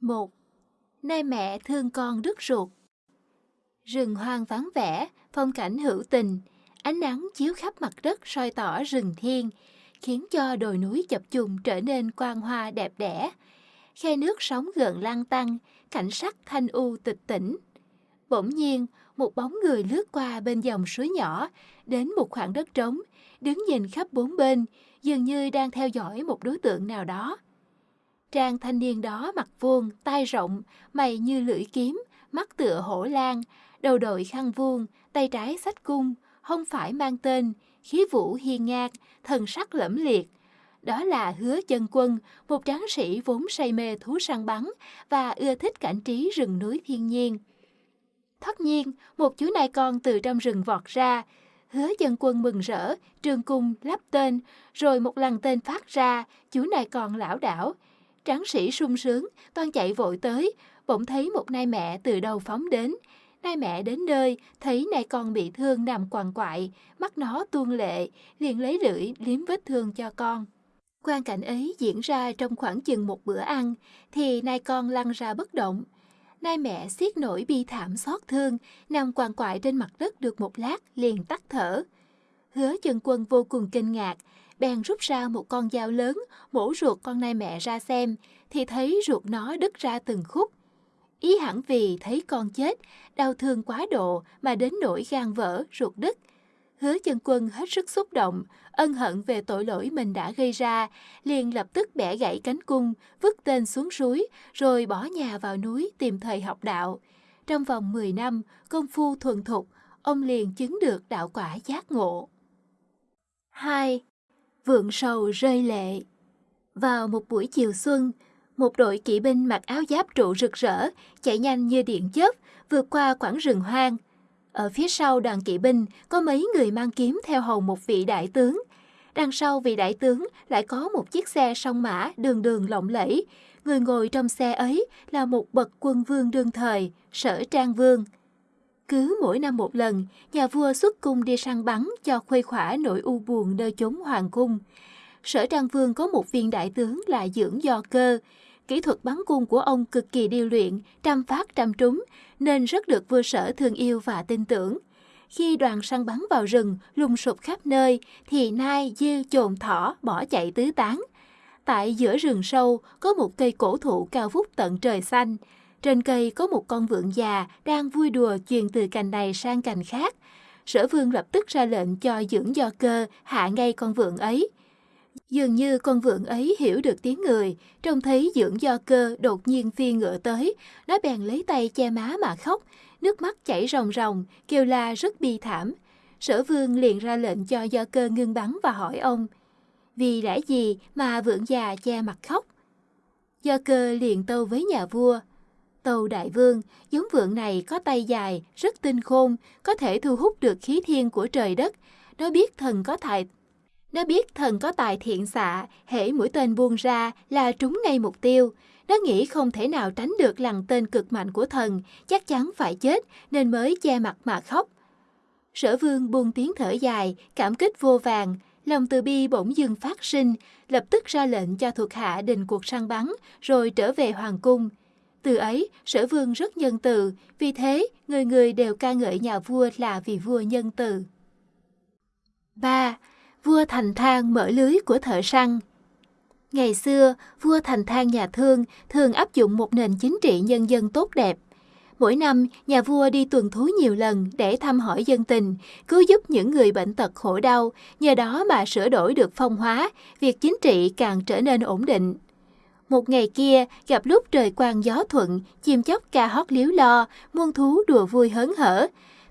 một Nay mẹ thương con đứt ruột Rừng hoang vắng vẻ, phong cảnh hữu tình, ánh nắng chiếu khắp mặt đất soi tỏ rừng thiên, khiến cho đồi núi chập trùng trở nên quang hoa đẹp đẽ. Khe nước sóng gợn lan tăng, cảnh sắc thanh u tịch tỉnh. Bỗng nhiên, một bóng người lướt qua bên dòng suối nhỏ, đến một khoảng đất trống, đứng nhìn khắp bốn bên, dường như đang theo dõi một đối tượng nào đó. Trang thanh niên đó mặt vuông, tai rộng, mày như lưỡi kiếm, mắt tựa hổ lan, đầu đội khăn vuông, tay trái sách cung, không phải mang tên, khí vũ hiên ngang, thần sắc lẫm liệt. Đó là hứa chân quân, một tráng sĩ vốn say mê thú săn bắn và ưa thích cảnh trí rừng núi thiên nhiên. Tất nhiên, một chú nai con từ trong rừng vọt ra, hứa dân quân mừng rỡ, trường cung lắp tên, rồi một lần tên phát ra, chú nai con lão đảo. Tráng sĩ sung sướng, toan chạy vội tới, bỗng thấy một nai mẹ từ đầu phóng đến, Nai mẹ đến nơi, thấy nai con bị thương nằm quằn quại, mắt nó tuôn lệ, liền lấy lưỡi liếm vết thương cho con. Quan cảnh ấy diễn ra trong khoảng chừng một bữa ăn, thì nai con lăn ra bất động. Nai mẹ xiết nổi bi thảm xót thương, nằm quằn quại trên mặt đất được một lát, liền tắt thở. Hứa chân quân vô cùng kinh ngạc, bèn rút ra một con dao lớn, mổ ruột con nai mẹ ra xem, thì thấy ruột nó đứt ra từng khúc, Ý hẳn vì thấy con chết, đau thương quá độ mà đến nỗi gan vỡ, ruột đứt. Hứa chân quân hết sức xúc động, ân hận về tội lỗi mình đã gây ra, liền lập tức bẻ gãy cánh cung, vứt tên xuống suối, rồi bỏ nhà vào núi tìm thầy học đạo. Trong vòng 10 năm, công phu thuần thục, ông liền chứng được đạo quả giác ngộ. 2. Vượng sầu rơi lệ Vào một buổi chiều xuân, một đội kỵ binh mặc áo giáp trụ rực rỡ, chạy nhanh như điện chớp, vượt qua quãng rừng hoang. Ở phía sau đoàn kỵ binh có mấy người mang kiếm theo hầu một vị đại tướng. Đằng sau vị đại tướng lại có một chiếc xe song mã đường đường lộng lẫy. Người ngồi trong xe ấy là một bậc quân vương đương thời, sở trang vương. Cứ mỗi năm một lần, nhà vua xuất cung đi săn bắn cho khuây khỏa nỗi u buồn nơi chốn hoàng cung. Sở Trang Vương có một viên đại tướng là dưỡng do cơ, Kỹ thuật bắn cung của ông cực kỳ điêu luyện, trăm phát trăm trúng, nên rất được vua sở thương yêu và tin tưởng. Khi đoàn săn bắn vào rừng, lùng sụp khắp nơi, thì nai, dê chồn thỏ bỏ chạy tứ tán. Tại giữa rừng sâu có một cây cổ thụ cao vút tận trời xanh. Trên cây có một con vượn già đang vui đùa chuyền từ cành này sang cành khác. Sở vương lập tức ra lệnh cho dưỡng do cơ hạ ngay con vượn ấy. Dường như con vượn ấy hiểu được tiếng người, trông thấy dưỡng do cơ đột nhiên phi ngựa tới, nó bèn lấy tay che má mà khóc, nước mắt chảy ròng ròng, kêu la rất bi thảm. Sở vương liền ra lệnh cho do cơ ngưng bắn và hỏi ông, vì lẽ gì mà vượn già che mặt khóc? Do cơ liền tâu với nhà vua, Tâu đại vương, giống vượn này có tay dài, rất tinh khôn, có thể thu hút được khí thiên của trời đất. Nó biết thần có tài nó biết thần có tài thiện xạ, hễ mũi tên buông ra là trúng ngay mục tiêu. Nó nghĩ không thể nào tránh được lằn tên cực mạnh của thần, chắc chắn phải chết nên mới che mặt mà khóc. Sở vương buông tiếng thở dài, cảm kích vô vàng, lòng từ bi bỗng dưng phát sinh, lập tức ra lệnh cho thuộc hạ đình cuộc săn bắn, rồi trở về hoàng cung. Từ ấy, sở vương rất nhân từ, vì thế người người đều ca ngợi nhà vua là vì vua nhân từ. 3 vua Thành Thang mở lưới của thợ săn. Ngày xưa, vua Thành Thang nhà Thương thường áp dụng một nền chính trị nhân dân tốt đẹp. Mỗi năm, nhà vua đi tuần thú nhiều lần để thăm hỏi dân tình, cứu giúp những người bệnh tật khổ đau, nhờ đó mà sửa đổi được phong hóa, việc chính trị càng trở nên ổn định. Một ngày kia, gặp lúc trời quang gió thuận, chim chóc ca hót liếu lo, muôn thú đùa vui hớn hở,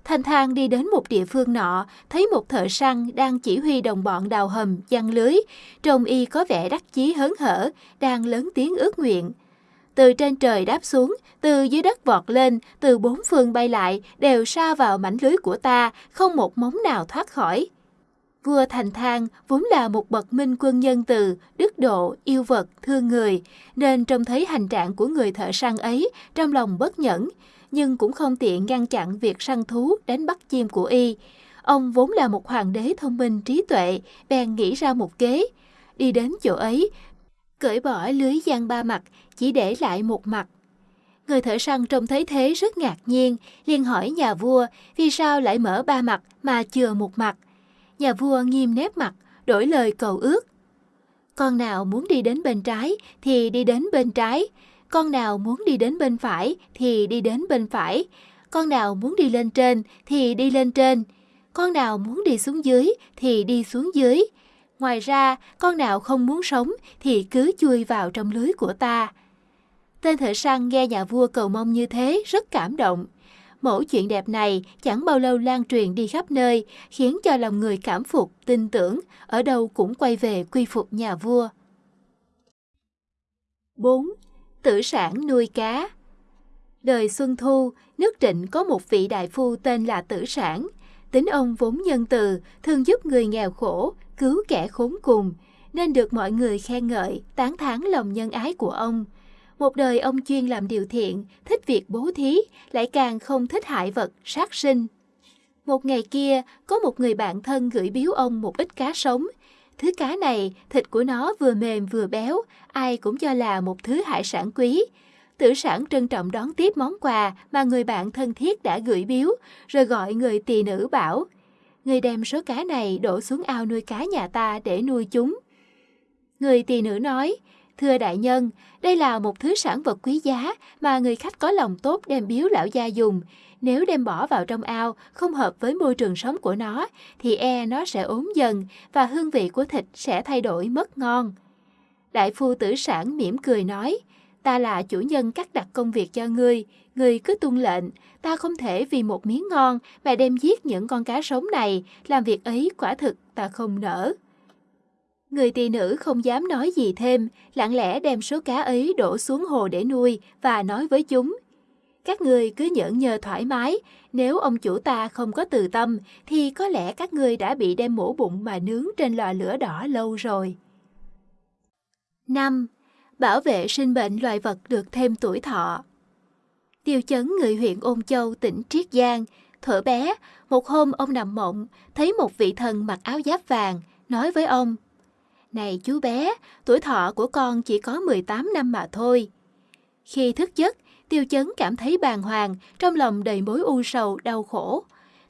Thanh Thang đi đến một địa phương nọ, thấy một thợ săn đang chỉ huy đồng bọn đào hầm, giăng lưới. Trông y có vẻ đắc chí hớn hở, đang lớn tiếng ước nguyện. Từ trên trời đáp xuống, từ dưới đất vọt lên, từ bốn phương bay lại, đều sa vào mảnh lưới của ta, không một móng nào thoát khỏi. Vua Thành Thang vốn là một bậc minh quân nhân từ, đức độ, yêu vật, thương người, nên trông thấy hành trạng của người thợ săn ấy, trong lòng bất nhẫn, nhưng cũng không tiện ngăn chặn việc săn thú đánh bắt chim của y. Ông vốn là một hoàng đế thông minh trí tuệ, bèn nghĩ ra một kế. Đi đến chỗ ấy, cởi bỏ lưới gian ba mặt, chỉ để lại một mặt, Người thợ săn trông thấy thế rất ngạc nhiên, liền hỏi nhà vua vì sao lại mở ba mặt mà chừa một mặt. Nhà vua nghiêm nét mặt, đổi lời cầu ước. Con nào muốn đi đến bên trái thì đi đến bên trái, con nào muốn đi đến bên phải thì đi đến bên phải, con nào muốn đi lên trên thì đi lên trên, con nào muốn đi xuống dưới thì đi xuống dưới. Ngoài ra, con nào không muốn sống thì cứ chui vào trong lưới của ta. Tên thợ săn nghe nhà vua cầu mong như thế rất cảm động. Mẫu chuyện đẹp này chẳng bao lâu lan truyền đi khắp nơi, khiến cho lòng người cảm phục, tin tưởng, ở đâu cũng quay về quy phục nhà vua. 4. Tử sản nuôi cá Đời Xuân Thu, nước Trịnh có một vị đại phu tên là Tử Sản. Tính ông vốn nhân từ, thường giúp người nghèo khổ, cứu kẻ khốn cùng, nên được mọi người khen ngợi, tán thán lòng nhân ái của ông – một đời ông chuyên làm điều thiện, thích việc bố thí, lại càng không thích hại vật, sát sinh. Một ngày kia, có một người bạn thân gửi biếu ông một ít cá sống. Thứ cá này, thịt của nó vừa mềm vừa béo, ai cũng cho là một thứ hải sản quý. Tử sản trân trọng đón tiếp món quà mà người bạn thân thiết đã gửi biếu, rồi gọi người tỳ nữ bảo, người đem số cá này đổ xuống ao nuôi cá nhà ta để nuôi chúng. Người tỳ nữ nói, Thưa đại nhân, đây là một thứ sản vật quý giá mà người khách có lòng tốt đem biếu lão gia dùng. Nếu đem bỏ vào trong ao không hợp với môi trường sống của nó, thì e nó sẽ ốm dần và hương vị của thịt sẽ thay đổi mất ngon. Đại phu tử sản mỉm cười nói, ta là chủ nhân cắt đặt công việc cho ngươi, ngươi cứ tuân lệnh, ta không thể vì một miếng ngon mà đem giết những con cá sống này, làm việc ấy quả thực ta không nỡ. Người tỳ nữ không dám nói gì thêm, lặng lẽ đem số cá ấy đổ xuống hồ để nuôi và nói với chúng. Các người cứ nhẫn nhờ thoải mái, nếu ông chủ ta không có từ tâm thì có lẽ các người đã bị đem mổ bụng mà nướng trên lò lửa đỏ lâu rồi. 5. Bảo vệ sinh bệnh loài vật được thêm tuổi thọ Tiêu chấn người huyện Ôn Châu, tỉnh Triết Giang. Thở bé, một hôm ông nằm mộng, thấy một vị thần mặc áo giáp vàng, nói với ông – này chú bé, tuổi thọ của con chỉ có 18 năm mà thôi. Khi thức giấc, tiêu chấn cảm thấy bàng hoàng, trong lòng đầy mối u sầu, đau khổ.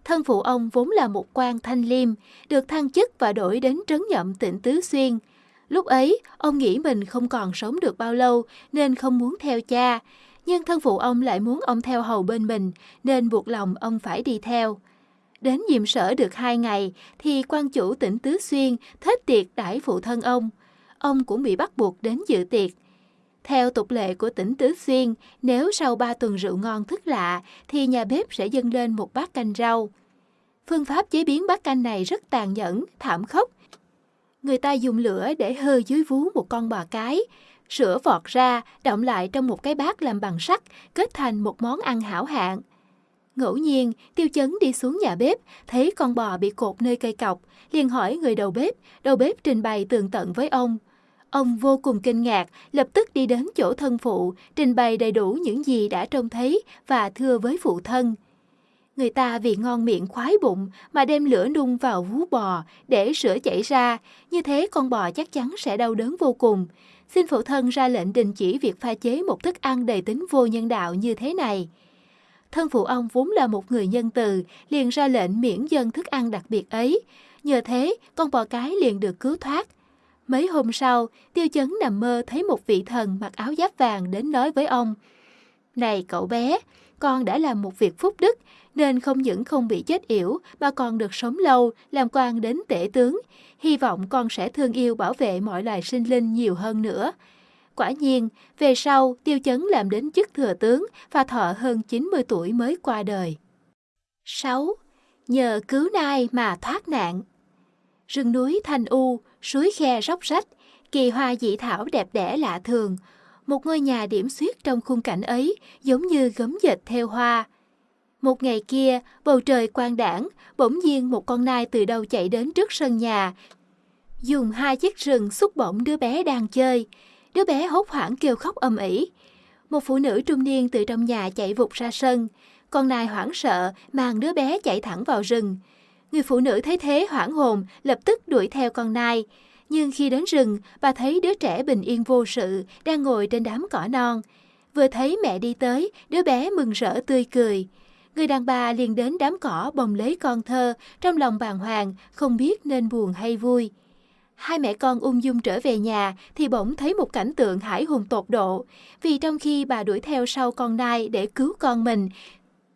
Thân phụ ông vốn là một quan thanh liêm, được thăng chức và đổi đến trấn nhậm tỉnh Tứ Xuyên. Lúc ấy, ông nghĩ mình không còn sống được bao lâu nên không muốn theo cha. Nhưng thân phụ ông lại muốn ông theo hầu bên mình nên buộc lòng ông phải đi theo. Đến nhiệm sở được hai ngày thì quan chủ tỉnh Tứ Xuyên thết tiệc đãi phụ thân ông. Ông cũng bị bắt buộc đến dự tiệc. Theo tục lệ của tỉnh Tứ Xuyên, nếu sau ba tuần rượu ngon thức lạ thì nhà bếp sẽ dâng lên một bát canh rau. Phương pháp chế biến bát canh này rất tàn nhẫn, thảm khốc. Người ta dùng lửa để hơ dưới vú một con bò cái, sữa vọt ra, động lại trong một cái bát làm bằng sắt, kết thành một món ăn hảo hạng. Ngẫu nhiên, tiêu chấn đi xuống nhà bếp, thấy con bò bị cột nơi cây cọc, liền hỏi người đầu bếp, đầu bếp trình bày tường tận với ông. Ông vô cùng kinh ngạc, lập tức đi đến chỗ thân phụ, trình bày đầy đủ những gì đã trông thấy và thưa với phụ thân. Người ta vì ngon miệng khoái bụng mà đem lửa nung vào vú bò để sữa chảy ra, như thế con bò chắc chắn sẽ đau đớn vô cùng. Xin phụ thân ra lệnh đình chỉ việc pha chế một thức ăn đầy tính vô nhân đạo như thế này thân phụ ông vốn là một người nhân từ, liền ra lệnh miễn dân thức ăn đặc biệt ấy. Nhờ thế, con bò cái liền được cứu thoát. Mấy hôm sau, tiêu chấn nằm mơ thấy một vị thần mặc áo giáp vàng đến nói với ông. Này cậu bé, con đã làm một việc phúc đức, nên không những không bị chết yểu mà còn được sống lâu, làm quan đến tể tướng. Hy vọng con sẽ thương yêu bảo vệ mọi loài sinh linh nhiều hơn nữa. Quả nhiên, về sau Tiêu Chấn làm đến chức thừa tướng và thọ hơn 90 tuổi mới qua đời. 6. Nhờ cứu nai mà thoát nạn Rừng núi thanh u, suối khe róc rách, kỳ hoa dị thảo đẹp đẽ lạ thường. Một ngôi nhà điểm xuyết trong khung cảnh ấy giống như gấm dệt theo hoa. Một ngày kia, bầu trời quang đảng, bỗng nhiên một con nai từ đâu chạy đến trước sân nhà, dùng hai chiếc rừng xúc bổng đứa bé đang chơi. Đứa bé hốt hoảng kêu khóc âm ỉ. Một phụ nữ trung niên từ trong nhà chạy vụt ra sân. Con nai hoảng sợ, mang đứa bé chạy thẳng vào rừng. Người phụ nữ thấy thế hoảng hồn, lập tức đuổi theo con nai. Nhưng khi đến rừng, bà thấy đứa trẻ bình yên vô sự, đang ngồi trên đám cỏ non. Vừa thấy mẹ đi tới, đứa bé mừng rỡ tươi cười. Người đàn bà liền đến đám cỏ bồng lấy con thơ, trong lòng bàng hoàng, không biết nên buồn hay vui. Hai mẹ con ung dung trở về nhà thì bỗng thấy một cảnh tượng hải hùng tột độ. Vì trong khi bà đuổi theo sau con nai để cứu con mình,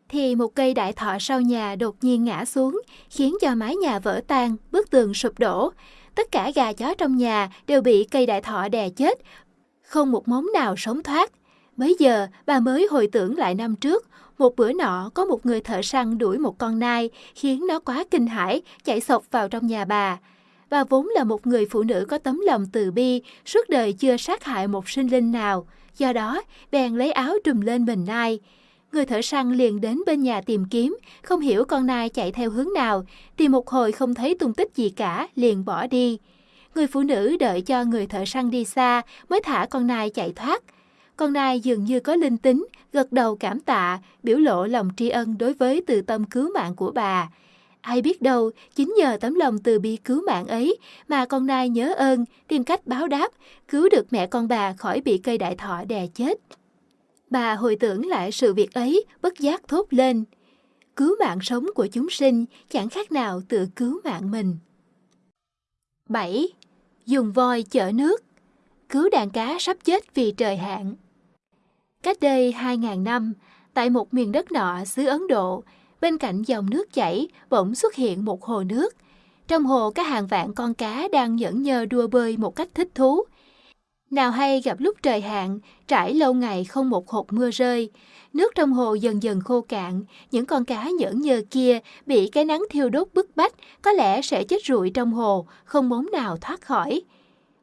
thì một cây đại thọ sau nhà đột nhiên ngã xuống, khiến cho mái nhà vỡ tan, bức tường sụp đổ. Tất cả gà chó trong nhà đều bị cây đại thọ đè chết, không một móng nào sống thoát. Bây giờ, bà mới hồi tưởng lại năm trước, một bữa nọ có một người thợ săn đuổi một con nai, khiến nó quá kinh hãi, chạy sộc vào trong nhà bà. Bà vốn là một người phụ nữ có tấm lòng từ bi, suốt đời chưa sát hại một sinh linh nào. Do đó, bèn lấy áo trùm lên mình nai. Người thợ săn liền đến bên nhà tìm kiếm, không hiểu con nai chạy theo hướng nào, tìm một hồi không thấy tung tích gì cả, liền bỏ đi. Người phụ nữ đợi cho người thợ săn đi xa mới thả con nai chạy thoát. Con nai dường như có linh tính, gật đầu cảm tạ, biểu lộ lòng tri ân đối với từ tâm cứu mạng của bà. Ai biết đâu, chính nhờ tấm lòng từ bi cứu mạng ấy mà con nai nhớ ơn, tìm cách báo đáp, cứu được mẹ con bà khỏi bị cây đại thọ đè chết. Bà hồi tưởng lại sự việc ấy, bất giác thốt lên. Cứu mạng sống của chúng sinh chẳng khác nào tự cứu mạng mình. 7. Dùng voi chở nước Cứu đàn cá sắp chết vì trời hạn Cách đây 2.000 năm, tại một miền đất nọ xứ Ấn Độ, bên cạnh dòng nước chảy bỗng xuất hiện một hồ nước. Trong hồ có hàng vạn con cá đang nhẫn nhơ đua bơi một cách thích thú. Nào hay gặp lúc trời hạn, trải lâu ngày không một hột mưa rơi, nước trong hồ dần dần khô cạn, những con cá nhẫn nhơ kia bị cái nắng thiêu đốt bức bách, có lẽ sẽ chết rụi trong hồ, không móng nào thoát khỏi.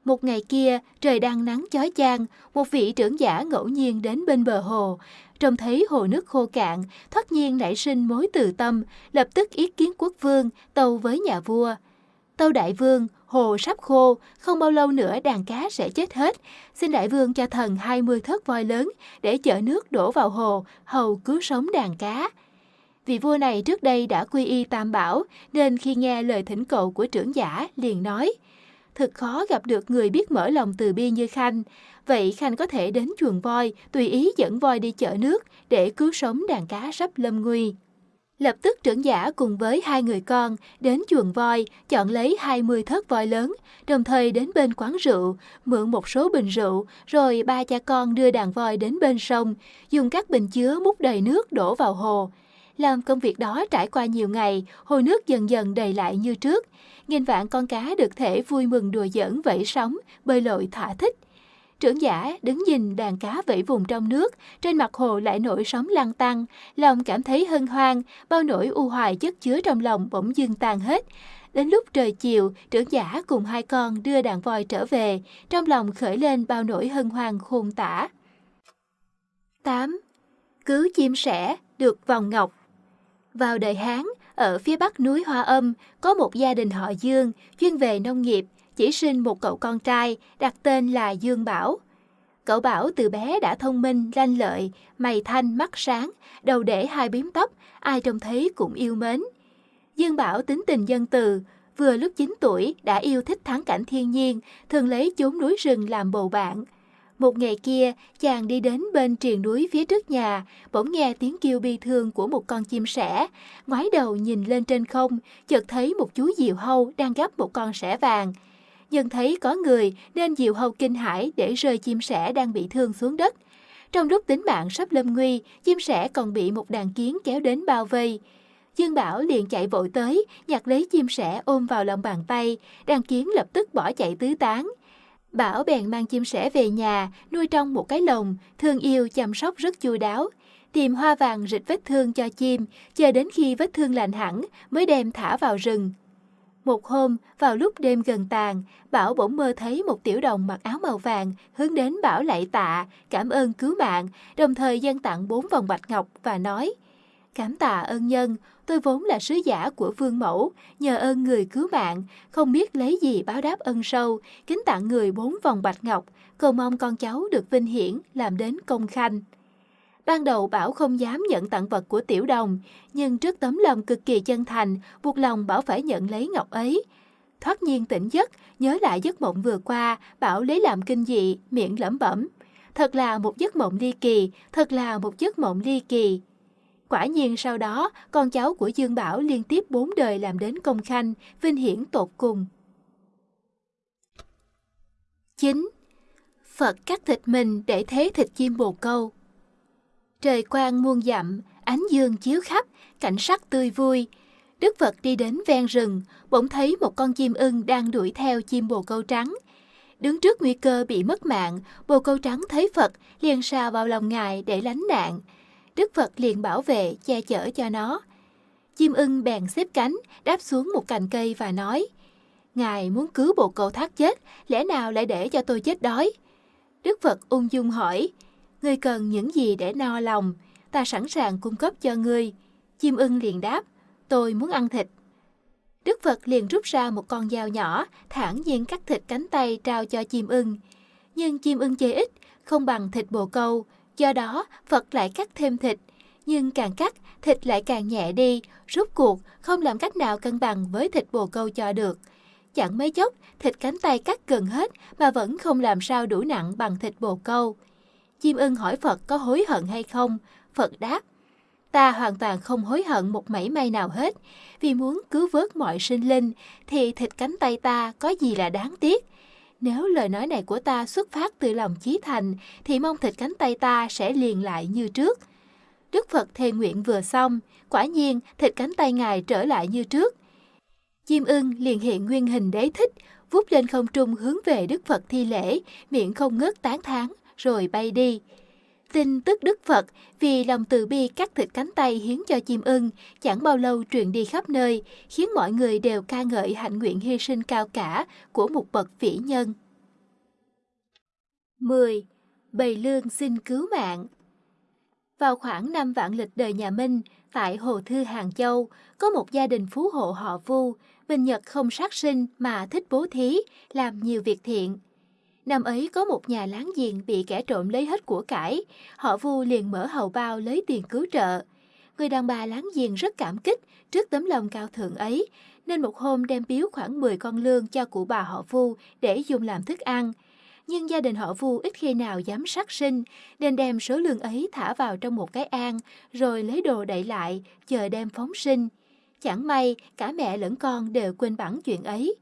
Một ngày kia, trời đang nắng chói chang, một vị trưởng giả ngẫu nhiên đến bên bờ hồ, trông thấy hồ nước khô cạn, thoát nhiên nảy sinh mối từ tâm, lập tức ý kiến quốc vương, tâu với nhà vua. Tâu đại vương, hồ sắp khô, không bao lâu nữa đàn cá sẽ chết hết. Xin đại vương cho thần 20 thớt voi lớn để chở nước đổ vào hồ, hầu cứu sống đàn cá. Vị vua này trước đây đã quy y tam bảo, nên khi nghe lời thỉnh cầu của trưởng giả, liền nói, Thật khó gặp được người biết mở lòng từ bi như Khanh. Vậy Khanh có thể đến chuồng voi, tùy ý dẫn voi đi chở nước để cứu sống đàn cá sắp lâm nguy. Lập tức trưởng giả cùng với hai người con đến chuồng voi, chọn lấy 20 thớt voi lớn, đồng thời đến bên quán rượu, mượn một số bình rượu, rồi ba cha con đưa đàn voi đến bên sông, dùng các bình chứa múc đầy nước đổ vào hồ. Làm công việc đó trải qua nhiều ngày, hồ nước dần dần đầy lại như trước. Nghìn vạn con cá được thể vui mừng đùa giỡn vẫy sóng, bơi lội thỏa thích. Trưởng giả đứng nhìn đàn cá vẫy vùng trong nước, trên mặt hồ lại nổi sóng lăn tăng, lòng cảm thấy hân hoan, bao nỗi u hoài chất chứa trong lòng bỗng dưng tan hết. Đến lúc trời chiều, trưởng giả cùng hai con đưa đàn voi trở về, trong lòng khởi lên bao nỗi hân hoan khôn tả. 8. Cứu chim sẻ, được vòng ngọc vào đời Hán, ở phía bắc núi Hoa Âm, có một gia đình họ Dương, chuyên về nông nghiệp, chỉ sinh một cậu con trai, đặt tên là Dương Bảo. Cậu Bảo từ bé đã thông minh, lanh lợi, mày thanh, mắt sáng, đầu để hai biếm tóc, ai trông thấy cũng yêu mến. Dương Bảo tính tình dân từ, vừa lúc 9 tuổi đã yêu thích thắng cảnh thiên nhiên, thường lấy chốn núi rừng làm bầu bạn. Một ngày kia, chàng đi đến bên triền núi phía trước nhà, bỗng nghe tiếng kêu bi thương của một con chim sẻ. Ngoái đầu nhìn lên trên không, chợt thấy một chú diều hâu đang gắp một con sẻ vàng. Nhân thấy có người nên diều hâu kinh hãi để rơi chim sẻ đang bị thương xuống đất. Trong lúc tính mạng sắp lâm nguy, chim sẻ còn bị một đàn kiến kéo đến bao vây. Dương Bảo liền chạy vội tới, nhặt lấy chim sẻ ôm vào lòng bàn tay, đàn kiến lập tức bỏ chạy tứ tán. Bảo bèn mang chim sẻ về nhà, nuôi trong một cái lồng, thương yêu chăm sóc rất chu đáo. Tìm hoa vàng rịch vết thương cho chim, chờ đến khi vết thương lành hẳn mới đem thả vào rừng. Một hôm, vào lúc đêm gần tàn, Bảo bỗng mơ thấy một tiểu đồng mặc áo màu vàng hướng đến Bảo lạy tạ, cảm ơn cứu mạng, đồng thời dân tặng bốn vòng bạch ngọc và nói Cảm tạ ơn nhân, tôi vốn là sứ giả của vương mẫu, nhờ ơn người cứu mạng, không biết lấy gì báo đáp ân sâu, kính tặng người bốn vòng bạch ngọc, cầu mong con cháu được vinh hiển, làm đến công khanh. Ban đầu Bảo không dám nhận tặng vật của Tiểu Đồng, nhưng trước tấm lòng cực kỳ chân thành, buộc lòng Bảo phải nhận lấy ngọc ấy. Thoát nhiên tỉnh giấc, nhớ lại giấc mộng vừa qua, Bảo lấy làm kinh dị, miệng lẩm bẩm. thật là một giấc mộng ly kỳ, thật là một giấc mộng ly kỳ. Quả nhiên sau đó, con cháu của Dương Bảo liên tiếp bốn đời làm đến công khanh, vinh hiển tột cùng. 9. Phật cắt thịt mình để thế thịt chim bồ câu. Trời quang muôn dặm, ánh dương chiếu khắp, cảnh sắc tươi vui. Đức Phật đi đến ven rừng, bỗng thấy một con chim ưng đang đuổi theo chim bồ câu trắng. Đứng trước nguy cơ bị mất mạng, bồ câu trắng thấy Phật liền sa vào lòng ngài để lánh nạn. Đức Phật liền bảo vệ, che chở cho nó. Chim ưng bèn xếp cánh, đáp xuống một cành cây và nói, Ngài muốn cứu bộ cậu thác chết, lẽ nào lại để cho tôi chết đói? Đức Phật ung dung hỏi, Ngươi cần những gì để no lòng? Ta sẵn sàng cung cấp cho ngươi. Chim ưng liền đáp, tôi muốn ăn thịt. Đức Phật liền rút ra một con dao nhỏ, thản nhiên cắt thịt cánh tay trao cho chim ưng. Nhưng chim ưng chê ít, không bằng thịt bồ câu, do đó Phật lại cắt thêm thịt. Nhưng càng cắt, thịt lại càng nhẹ đi, rút cuộc không làm cách nào cân bằng với thịt bồ câu cho được. Chẳng mấy chốc, thịt cánh tay cắt gần hết mà vẫn không làm sao đủ nặng bằng thịt bồ câu. Chim ưng hỏi Phật có hối hận hay không? Phật đáp, ta hoàn toàn không hối hận một mảy may nào hết. Vì muốn cứu vớt mọi sinh linh thì thịt cánh tay ta có gì là đáng tiếc. Nếu lời nói này của ta xuất phát từ lòng chí thành thì mong thịt cánh tay ta sẽ liền lại như trước. Đức Phật thề nguyện vừa xong, quả nhiên thịt cánh tay Ngài trở lại như trước. Chim ưng liền hiện nguyên hình đế thích, vút lên không trung hướng về Đức Phật thi lễ, miệng không ngớt tán thán rồi bay đi. Tin tức Đức Phật vì lòng từ bi cắt thịt cánh tay hiến cho chim ưng chẳng bao lâu truyền đi khắp nơi, khiến mọi người đều ca ngợi hạnh nguyện hy sinh cao cả của một bậc vĩ nhân. 10. Bầy lương xin cứu mạng Vào khoảng năm vạn lịch đời nhà Minh, tại Hồ Thư Hàng Châu, có một gia đình phú hộ họ Vu, bình nhật không sát sinh mà thích bố thí, làm nhiều việc thiện. Năm ấy có một nhà láng giềng bị kẻ trộm lấy hết của cải, họ Vu liền mở hầu bao lấy tiền cứu trợ. Người đàn bà láng giềng rất cảm kích trước tấm lòng cao thượng ấy, nên một hôm đem biếu khoảng 10 con lương cho cụ bà họ Vu để dùng làm thức ăn. Nhưng gia đình họ Vu ít khi nào dám sát sinh, nên đem số lương ấy thả vào trong một cái an, rồi lấy đồ đậy lại, chờ đem phóng sinh. Chẳng may, cả mẹ lẫn con đều quên bẵng chuyện ấy.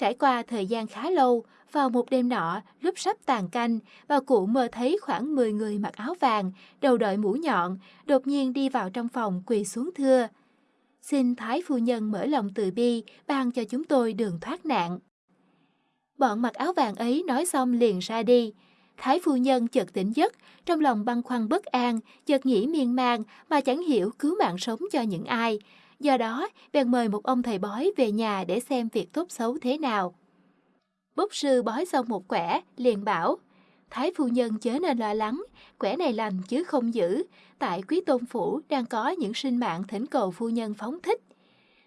Trải qua thời gian khá lâu, vào một đêm nọ, lúc sắp tàn canh, bà cụ mơ thấy khoảng 10 người mặc áo vàng, đầu đội mũ nhọn, đột nhiên đi vào trong phòng quỳ xuống thưa. Xin Thái Phu Nhân mở lòng từ bi, ban cho chúng tôi đường thoát nạn. Bọn mặc áo vàng ấy nói xong liền ra đi. Thái Phu Nhân chợt tỉnh giấc, trong lòng băn khoăn bất an, chợt nghĩ miên man mà chẳng hiểu cứu mạng sống cho những ai. Do đó, bèn mời một ông thầy bói về nhà để xem việc tốt xấu thế nào. Bốc sư bói xong một quẻ, liền bảo, Thái phu nhân chớ nên lo lắng, quẻ này lành chứ không giữ, tại quý tôn phủ đang có những sinh mạng thỉnh cầu phu nhân phóng thích.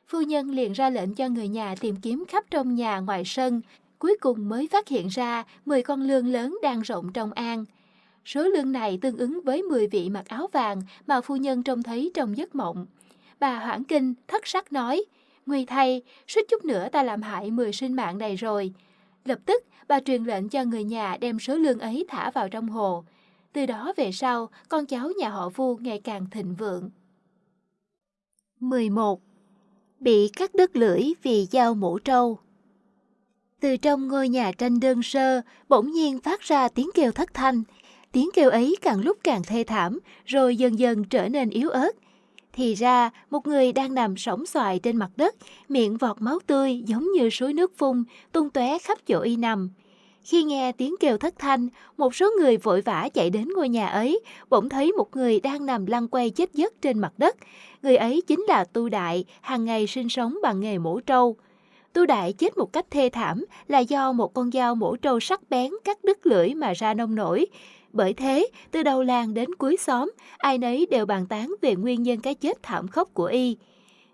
Phu nhân liền ra lệnh cho người nhà tìm kiếm khắp trong nhà ngoài sân, cuối cùng mới phát hiện ra 10 con lương lớn đang rộng trong an. Số lương này tương ứng với 10 vị mặc áo vàng mà phu nhân trông thấy trong giấc mộng. Bà hoảng kinh, thất sắc nói, Nguy thay, suýt chút nữa ta làm hại 10 sinh mạng này rồi. Lập tức, bà truyền lệnh cho người nhà đem số lương ấy thả vào trong hồ. Từ đó về sau, con cháu nhà họ Vu ngày càng thịnh vượng. 11. Bị cắt đứt lưỡi vì dao mũ trâu Từ trong ngôi nhà tranh đơn sơ, bỗng nhiên phát ra tiếng kêu thất thanh. Tiếng kêu ấy càng lúc càng thê thảm, rồi dần dần trở nên yếu ớt. Thì ra, một người đang nằm sóng xoài trên mặt đất, miệng vọt máu tươi giống như suối nước phun, tung tóe khắp chỗ y nằm. Khi nghe tiếng kêu thất thanh, một số người vội vã chạy đến ngôi nhà ấy, bỗng thấy một người đang nằm lăn quay chết giấc trên mặt đất. Người ấy chính là Tu Đại, hàng ngày sinh sống bằng nghề mổ trâu. Tu Đại chết một cách thê thảm là do một con dao mổ trâu sắc bén cắt đứt lưỡi mà ra nông nổi. Bởi thế, từ đầu làng đến cuối xóm, ai nấy đều bàn tán về nguyên nhân cái chết thảm khốc của y.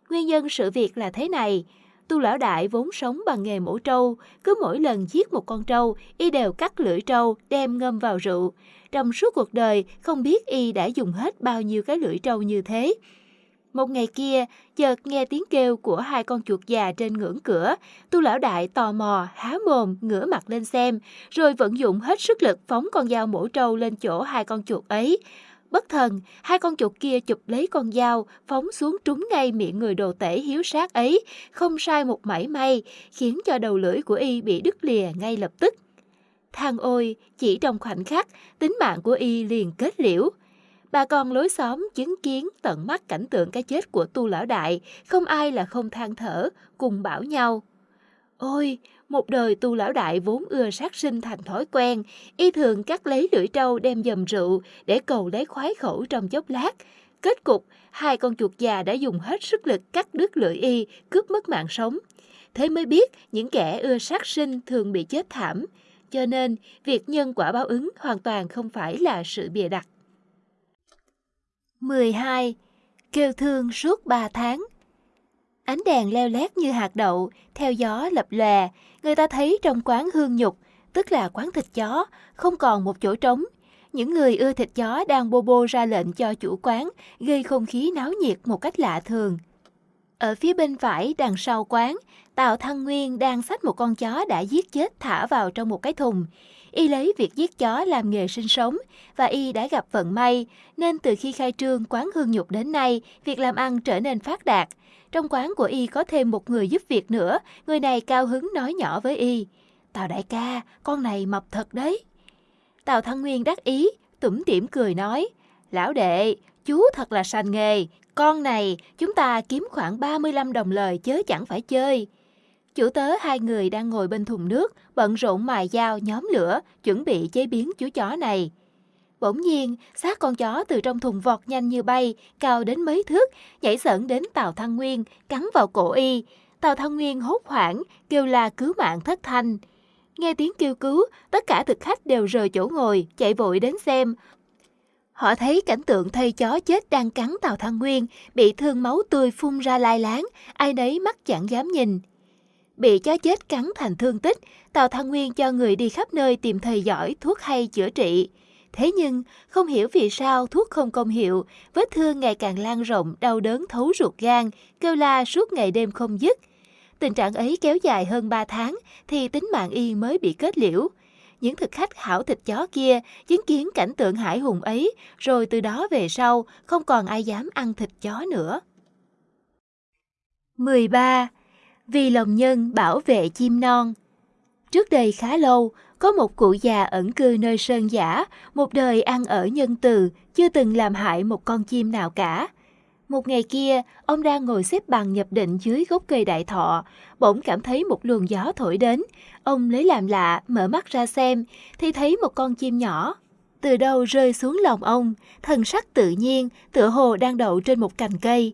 Nguyên nhân sự việc là thế này. Tu lão đại vốn sống bằng nghề mổ trâu, cứ mỗi lần giết một con trâu, y đều cắt lưỡi trâu, đem ngâm vào rượu. Trong suốt cuộc đời, không biết y đã dùng hết bao nhiêu cái lưỡi trâu như thế. Một ngày kia, chợt nghe tiếng kêu của hai con chuột già trên ngưỡng cửa. Tu lão đại tò mò, há mồm, ngửa mặt lên xem, rồi vận dụng hết sức lực phóng con dao mổ trâu lên chỗ hai con chuột ấy. Bất thần, hai con chuột kia chụp lấy con dao, phóng xuống trúng ngay miệng người đồ tể hiếu sát ấy, không sai một mảy may, khiến cho đầu lưỡi của y bị đứt lìa ngay lập tức. Thang ôi, chỉ trong khoảnh khắc, tính mạng của y liền kết liễu. Bà con lối xóm chứng kiến tận mắt cảnh tượng cái chết của tu lão đại, không ai là không than thở, cùng bảo nhau. Ôi, một đời tu lão đại vốn ưa sát sinh thành thói quen, y thường cắt lấy lưỡi trâu đem dầm rượu để cầu lấy khoái khẩu trong chốc lát. Kết cục, hai con chuột già đã dùng hết sức lực cắt đứt lưỡi y, cướp mất mạng sống. Thế mới biết những kẻ ưa sát sinh thường bị chết thảm, cho nên việc nhân quả báo ứng hoàn toàn không phải là sự bịa đặt. 12. Kêu thương suốt 3 tháng Ánh đèn leo lét như hạt đậu, theo gió lập lòe, người ta thấy trong quán hương nhục, tức là quán thịt chó, không còn một chỗ trống. Những người ưa thịt chó đang bô bô ra lệnh cho chủ quán, gây không khí náo nhiệt một cách lạ thường. Ở phía bên phải đằng sau quán, Tào Thăng Nguyên đang xách một con chó đã giết chết thả vào trong một cái thùng. Y lấy việc giết chó làm nghề sinh sống và Y đã gặp vận may, nên từ khi khai trương quán hương nhục đến nay, việc làm ăn trở nên phát đạt. Trong quán của Y có thêm một người giúp việc nữa, người này cao hứng nói nhỏ với Y. Tào đại ca, con này mập thật đấy. Tào Thăng Nguyên đắc ý, tủm tỉm cười nói, Lão đệ, chú thật là sành nghề, con này chúng ta kiếm khoảng 35 đồng lời chớ chẳng phải chơi. Chủ tớ hai người đang ngồi bên thùng nước, bận rộn mài dao nhóm lửa, chuẩn bị chế biến chú chó này. Bỗng nhiên, xác con chó từ trong thùng vọt nhanh như bay, cao đến mấy thước, nhảy sởn đến Tào Thăng Nguyên, cắn vào cổ y. Tào Thăng Nguyên hốt hoảng, kêu la cứu mạng thất thanh. Nghe tiếng kêu cứu, tất cả thực khách đều rời chỗ ngồi, chạy vội đến xem. Họ thấy cảnh tượng thây chó chết đang cắn Tào Thăng Nguyên, bị thương máu tươi phun ra lai láng, ai nấy mắt chẳng dám nhìn. Bị chó chết cắn thành thương tích, Tào Thăng Nguyên cho người đi khắp nơi tìm thầy giỏi thuốc hay chữa trị. Thế nhưng, không hiểu vì sao thuốc không công hiệu, vết thương ngày càng lan rộng, đau đớn thấu ruột gan, kêu la suốt ngày đêm không dứt. Tình trạng ấy kéo dài hơn 3 tháng thì tính mạng y mới bị kết liễu. Những thực khách hảo thịt chó kia chứng kiến cảnh tượng hải hùng ấy, rồi từ đó về sau không còn ai dám ăn thịt chó nữa. 13 vì lòng nhân bảo vệ chim non. Trước đây khá lâu, có một cụ già ẩn cư nơi sơn giả, một đời ăn ở nhân từ, chưa từng làm hại một con chim nào cả. Một ngày kia, ông đang ngồi xếp bằng nhập định dưới gốc cây đại thọ, bỗng cảm thấy một luồng gió thổi đến. Ông lấy làm lạ, mở mắt ra xem, thì thấy một con chim nhỏ. Từ đâu rơi xuống lòng ông, thần sắc tự nhiên, tựa hồ đang đậu trên một cành cây.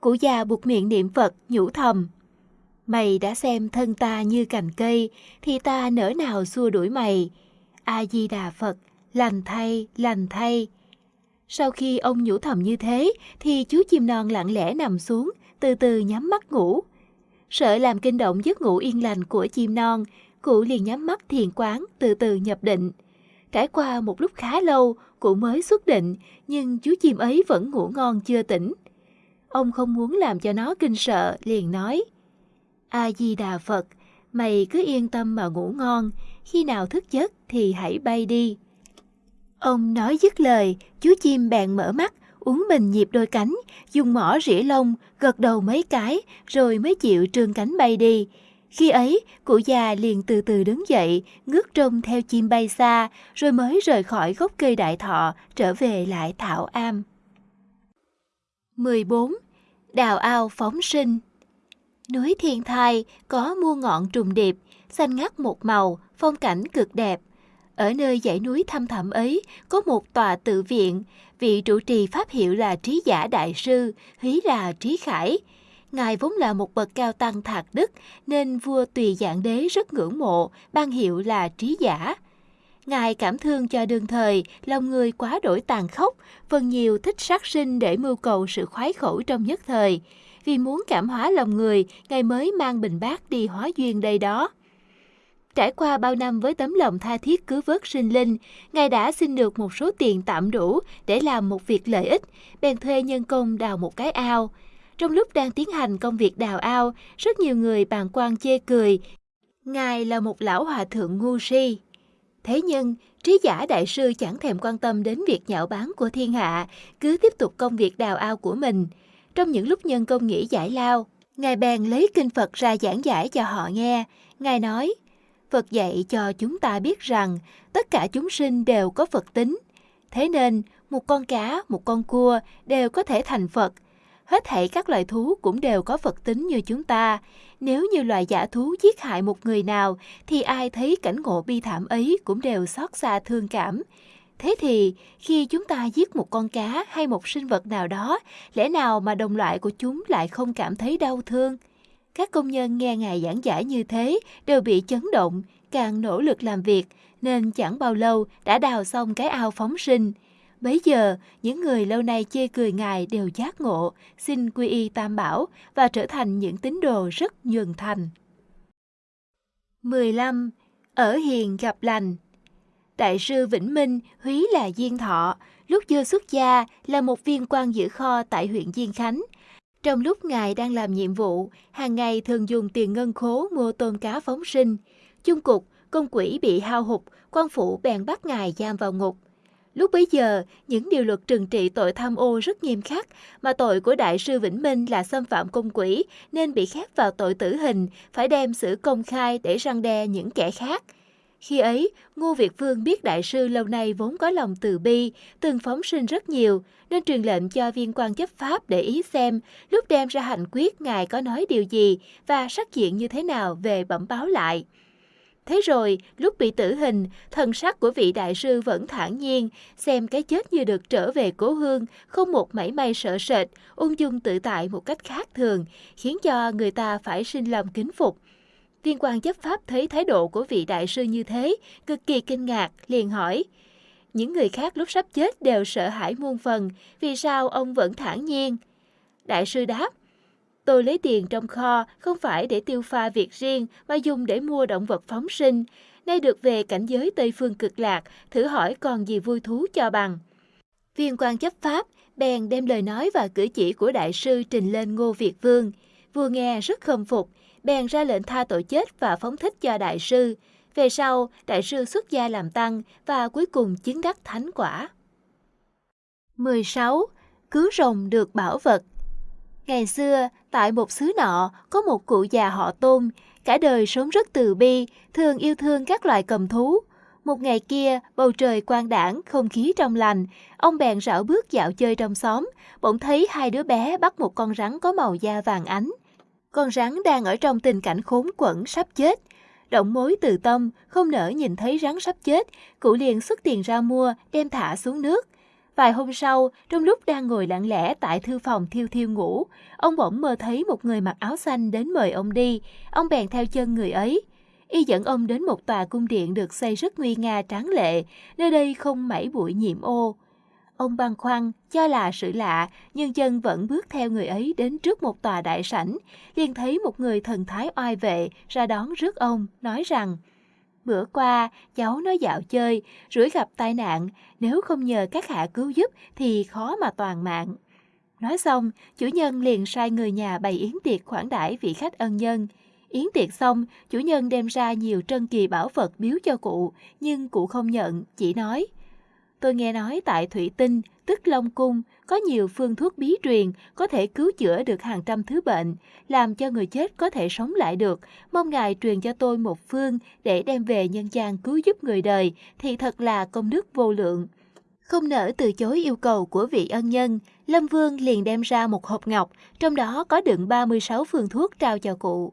Cụ già buộc miệng niệm Phật, nhủ thầm. Mày đã xem thân ta như cành cây, thì ta nỡ nào xua đuổi mày. A-di-đà Phật, lành thay, lành thay. Sau khi ông nhủ thầm như thế, thì chú chim non lặng lẽ nằm xuống, từ từ nhắm mắt ngủ. Sợ làm kinh động giấc ngủ yên lành của chim non, cụ liền nhắm mắt thiền quán, từ từ nhập định. Trải qua một lúc khá lâu, cụ mới xuất định, nhưng chú chim ấy vẫn ngủ ngon chưa tỉnh. Ông không muốn làm cho nó kinh sợ, liền nói – A-di-đà Phật, mày cứ yên tâm mà ngủ ngon, khi nào thức giấc thì hãy bay đi. Ông nói dứt lời, chú chim bèn mở mắt, uống mình nhịp đôi cánh, dùng mỏ rỉa lông, gật đầu mấy cái, rồi mới chịu trương cánh bay đi. Khi ấy, cụ già liền từ từ đứng dậy, ngước trông theo chim bay xa, rồi mới rời khỏi gốc cây đại thọ, trở về lại thảo am. 14. Đào ao phóng sinh Núi Thiên Thai có mua ngọn trùng điệp, xanh ngắt một màu, phong cảnh cực đẹp. Ở nơi dãy núi thăm thẳm ấy có một tòa tự viện, vị trụ trì pháp hiệu là Trí Giả Đại Sư, hí là Trí Khải. Ngài vốn là một bậc cao tăng thạc đức nên vua tùy dạng đế rất ngưỡng mộ, ban hiệu là Trí Giả. Ngài cảm thương cho đương thời, lòng người quá đổi tàn khốc, phần nhiều thích sát sinh để mưu cầu sự khoái khẩu trong nhất thời vì muốn cảm hóa lòng người, Ngài mới mang bình bát đi hóa duyên đây đó. Trải qua bao năm với tấm lòng tha thiết cứu vớt sinh linh, Ngài đã xin được một số tiền tạm đủ để làm một việc lợi ích, bèn thuê nhân công đào một cái ao. Trong lúc đang tiến hành công việc đào ao, rất nhiều người bàn quan chê cười. Ngài là một lão hòa thượng ngu si. Thế nhưng, trí giả đại sư chẳng thèm quan tâm đến việc nhạo báng của thiên hạ, cứ tiếp tục công việc đào ao của mình. Trong những lúc nhân công nghỉ giải lao, Ngài bèn lấy kinh Phật ra giảng giải cho họ nghe. Ngài nói, Phật dạy cho chúng ta biết rằng tất cả chúng sinh đều có Phật tính. Thế nên, một con cá, một con cua đều có thể thành Phật. Hết thảy các loài thú cũng đều có Phật tính như chúng ta. Nếu như loài giả thú giết hại một người nào, thì ai thấy cảnh ngộ bi thảm ấy cũng đều xót xa thương cảm. Thế thì, khi chúng ta giết một con cá hay một sinh vật nào đó, lẽ nào mà đồng loại của chúng lại không cảm thấy đau thương? Các công nhân nghe Ngài giảng giải như thế đều bị chấn động, càng nỗ lực làm việc, nên chẳng bao lâu đã đào xong cái ao phóng sinh. Bấy giờ, những người lâu nay chê cười Ngài đều giác ngộ, xin quy y tam bảo và trở thành những tín đồ rất nhường thành. 15. Ở hiền gặp lành Đại sư Vĩnh Minh, húy là Diên Thọ, lúc chưa xuất gia là một viên quan giữ kho tại huyện Diên Khánh. Trong lúc Ngài đang làm nhiệm vụ, hàng ngày thường dùng tiền ngân khố mua tôm cá phóng sinh. Chung cục, công quỹ bị hao hụt, quan phủ bèn bắt Ngài giam vào ngục. Lúc bấy giờ, những điều luật trừng trị tội tham ô rất nghiêm khắc, mà tội của Đại sư Vĩnh Minh là xâm phạm công quỹ nên bị khép vào tội tử hình, phải đem xử công khai để răng đe những kẻ khác – khi ấy, Ngô Việt Vương biết đại sư lâu nay vốn có lòng từ bi, từng phóng sinh rất nhiều, nên truyền lệnh cho viên quan chấp pháp để ý xem lúc đem ra hành quyết ngài có nói điều gì và sắc diện như thế nào về bẩm báo lại. Thế rồi, lúc bị tử hình, thần sắc của vị đại sư vẫn thản nhiên, xem cái chết như được trở về cố hương, không một mảy may sợ sệt, ung dung tự tại một cách khác thường, khiến cho người ta phải sinh lòng kính phục. Viên quan chấp pháp thấy thái độ của vị đại sư như thế, cực kỳ kinh ngạc, liền hỏi. Những người khác lúc sắp chết đều sợ hãi muôn phần, vì sao ông vẫn thản nhiên? Đại sư đáp, tôi lấy tiền trong kho không phải để tiêu pha việc riêng mà dùng để mua động vật phóng sinh. Nay được về cảnh giới Tây Phương cực lạc, thử hỏi còn gì vui thú cho bằng. Viên quan chấp pháp bèn đem lời nói và cử chỉ của đại sư trình lên Ngô Việt Vương. Vua nghe rất khâm phục, bèn ra lệnh tha tội chết và phóng thích cho đại sư. Về sau, đại sư xuất gia làm tăng và cuối cùng chứng đắc thánh quả. 16. Cứu rồng được bảo vật Ngày xưa, tại một xứ nọ, có một cụ già họ tôn, cả đời sống rất từ bi, thường yêu thương các loài cầm thú. Một ngày kia, bầu trời quang đảng, không khí trong lành, ông bèn rảo bước dạo chơi trong xóm, bỗng thấy hai đứa bé bắt một con rắn có màu da vàng ánh. Con rắn đang ở trong tình cảnh khốn quẩn sắp chết. Động mối từ tâm, không nỡ nhìn thấy rắn sắp chết, cụ liền xuất tiền ra mua, đem thả xuống nước. Vài hôm sau, trong lúc đang ngồi lặng lẽ tại thư phòng thiêu thiêu ngủ, ông bỗng mơ thấy một người mặc áo xanh đến mời ông đi. Ông bèn theo chân người ấy. Y dẫn ông đến một tòa cung điện được xây rất nguy nga tráng lệ, nơi đây không mảy bụi nhiễm ô. Ông băn khoăn, cho là sự lạ, nhưng chân vẫn bước theo người ấy đến trước một tòa đại sảnh, liền thấy một người thần thái oai vệ ra đón rước ông, nói rằng Bữa qua, cháu nói dạo chơi, rủi gặp tai nạn, nếu không nhờ các hạ cứu giúp thì khó mà toàn mạng. Nói xong, chủ nhân liền sai người nhà bày yến tiệc khoản đãi vị khách ân nhân. Yến tiệc xong, chủ nhân đem ra nhiều trân kỳ bảo vật biếu cho cụ, nhưng cụ không nhận, chỉ nói – Tôi nghe nói tại Thủy Tinh, tức Long Cung, có nhiều phương thuốc bí truyền có thể cứu chữa được hàng trăm thứ bệnh, làm cho người chết có thể sống lại được. Mong Ngài truyền cho tôi một phương để đem về nhân gian cứu giúp người đời, thì thật là công đức vô lượng. Không nỡ từ chối yêu cầu của vị ân nhân, Lâm Vương liền đem ra một hộp ngọc, trong đó có đựng 36 phương thuốc trao cho cụ.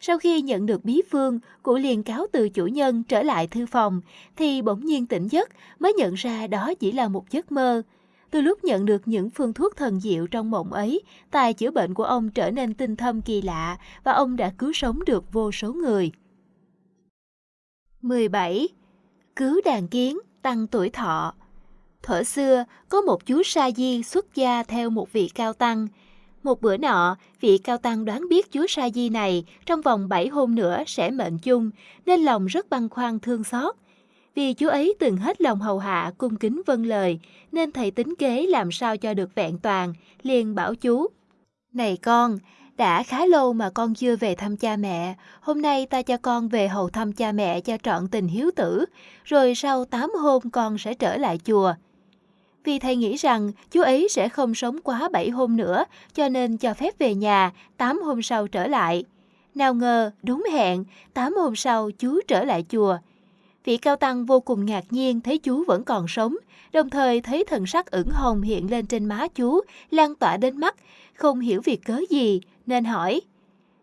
Sau khi nhận được bí phương, cụ liền cáo từ chủ nhân trở lại thư phòng, thì bỗng nhiên tỉnh giấc mới nhận ra đó chỉ là một giấc mơ. Từ lúc nhận được những phương thuốc thần diệu trong mộng ấy, tài chữa bệnh của ông trở nên tinh thâm kỳ lạ và ông đã cứu sống được vô số người. 17. Cứu đàn kiến, tăng tuổi thọ Thuở xưa, có một chú sa di xuất gia theo một vị cao tăng. Một bữa nọ, vị cao tăng đoán biết chúa Sa Di này trong vòng 7 hôm nữa sẽ mệnh chung, nên lòng rất băn khoăn thương xót. Vì chú ấy từng hết lòng hầu hạ cung kính vâng lời, nên thầy tính kế làm sao cho được vẹn toàn, liền bảo chú. Này con, đã khá lâu mà con chưa về thăm cha mẹ, hôm nay ta cho con về hầu thăm cha mẹ cho trọn tình hiếu tử, rồi sau 8 hôm con sẽ trở lại chùa. Vì thầy nghĩ rằng chú ấy sẽ không sống quá 7 hôm nữa, cho nên cho phép về nhà, 8 hôm sau trở lại. Nào ngờ, đúng hẹn, 8 hôm sau chú trở lại chùa. Vị cao tăng vô cùng ngạc nhiên thấy chú vẫn còn sống, đồng thời thấy thần sắc ửng hồng hiện lên trên má chú, lan tỏa đến mắt, không hiểu việc cớ gì, nên hỏi.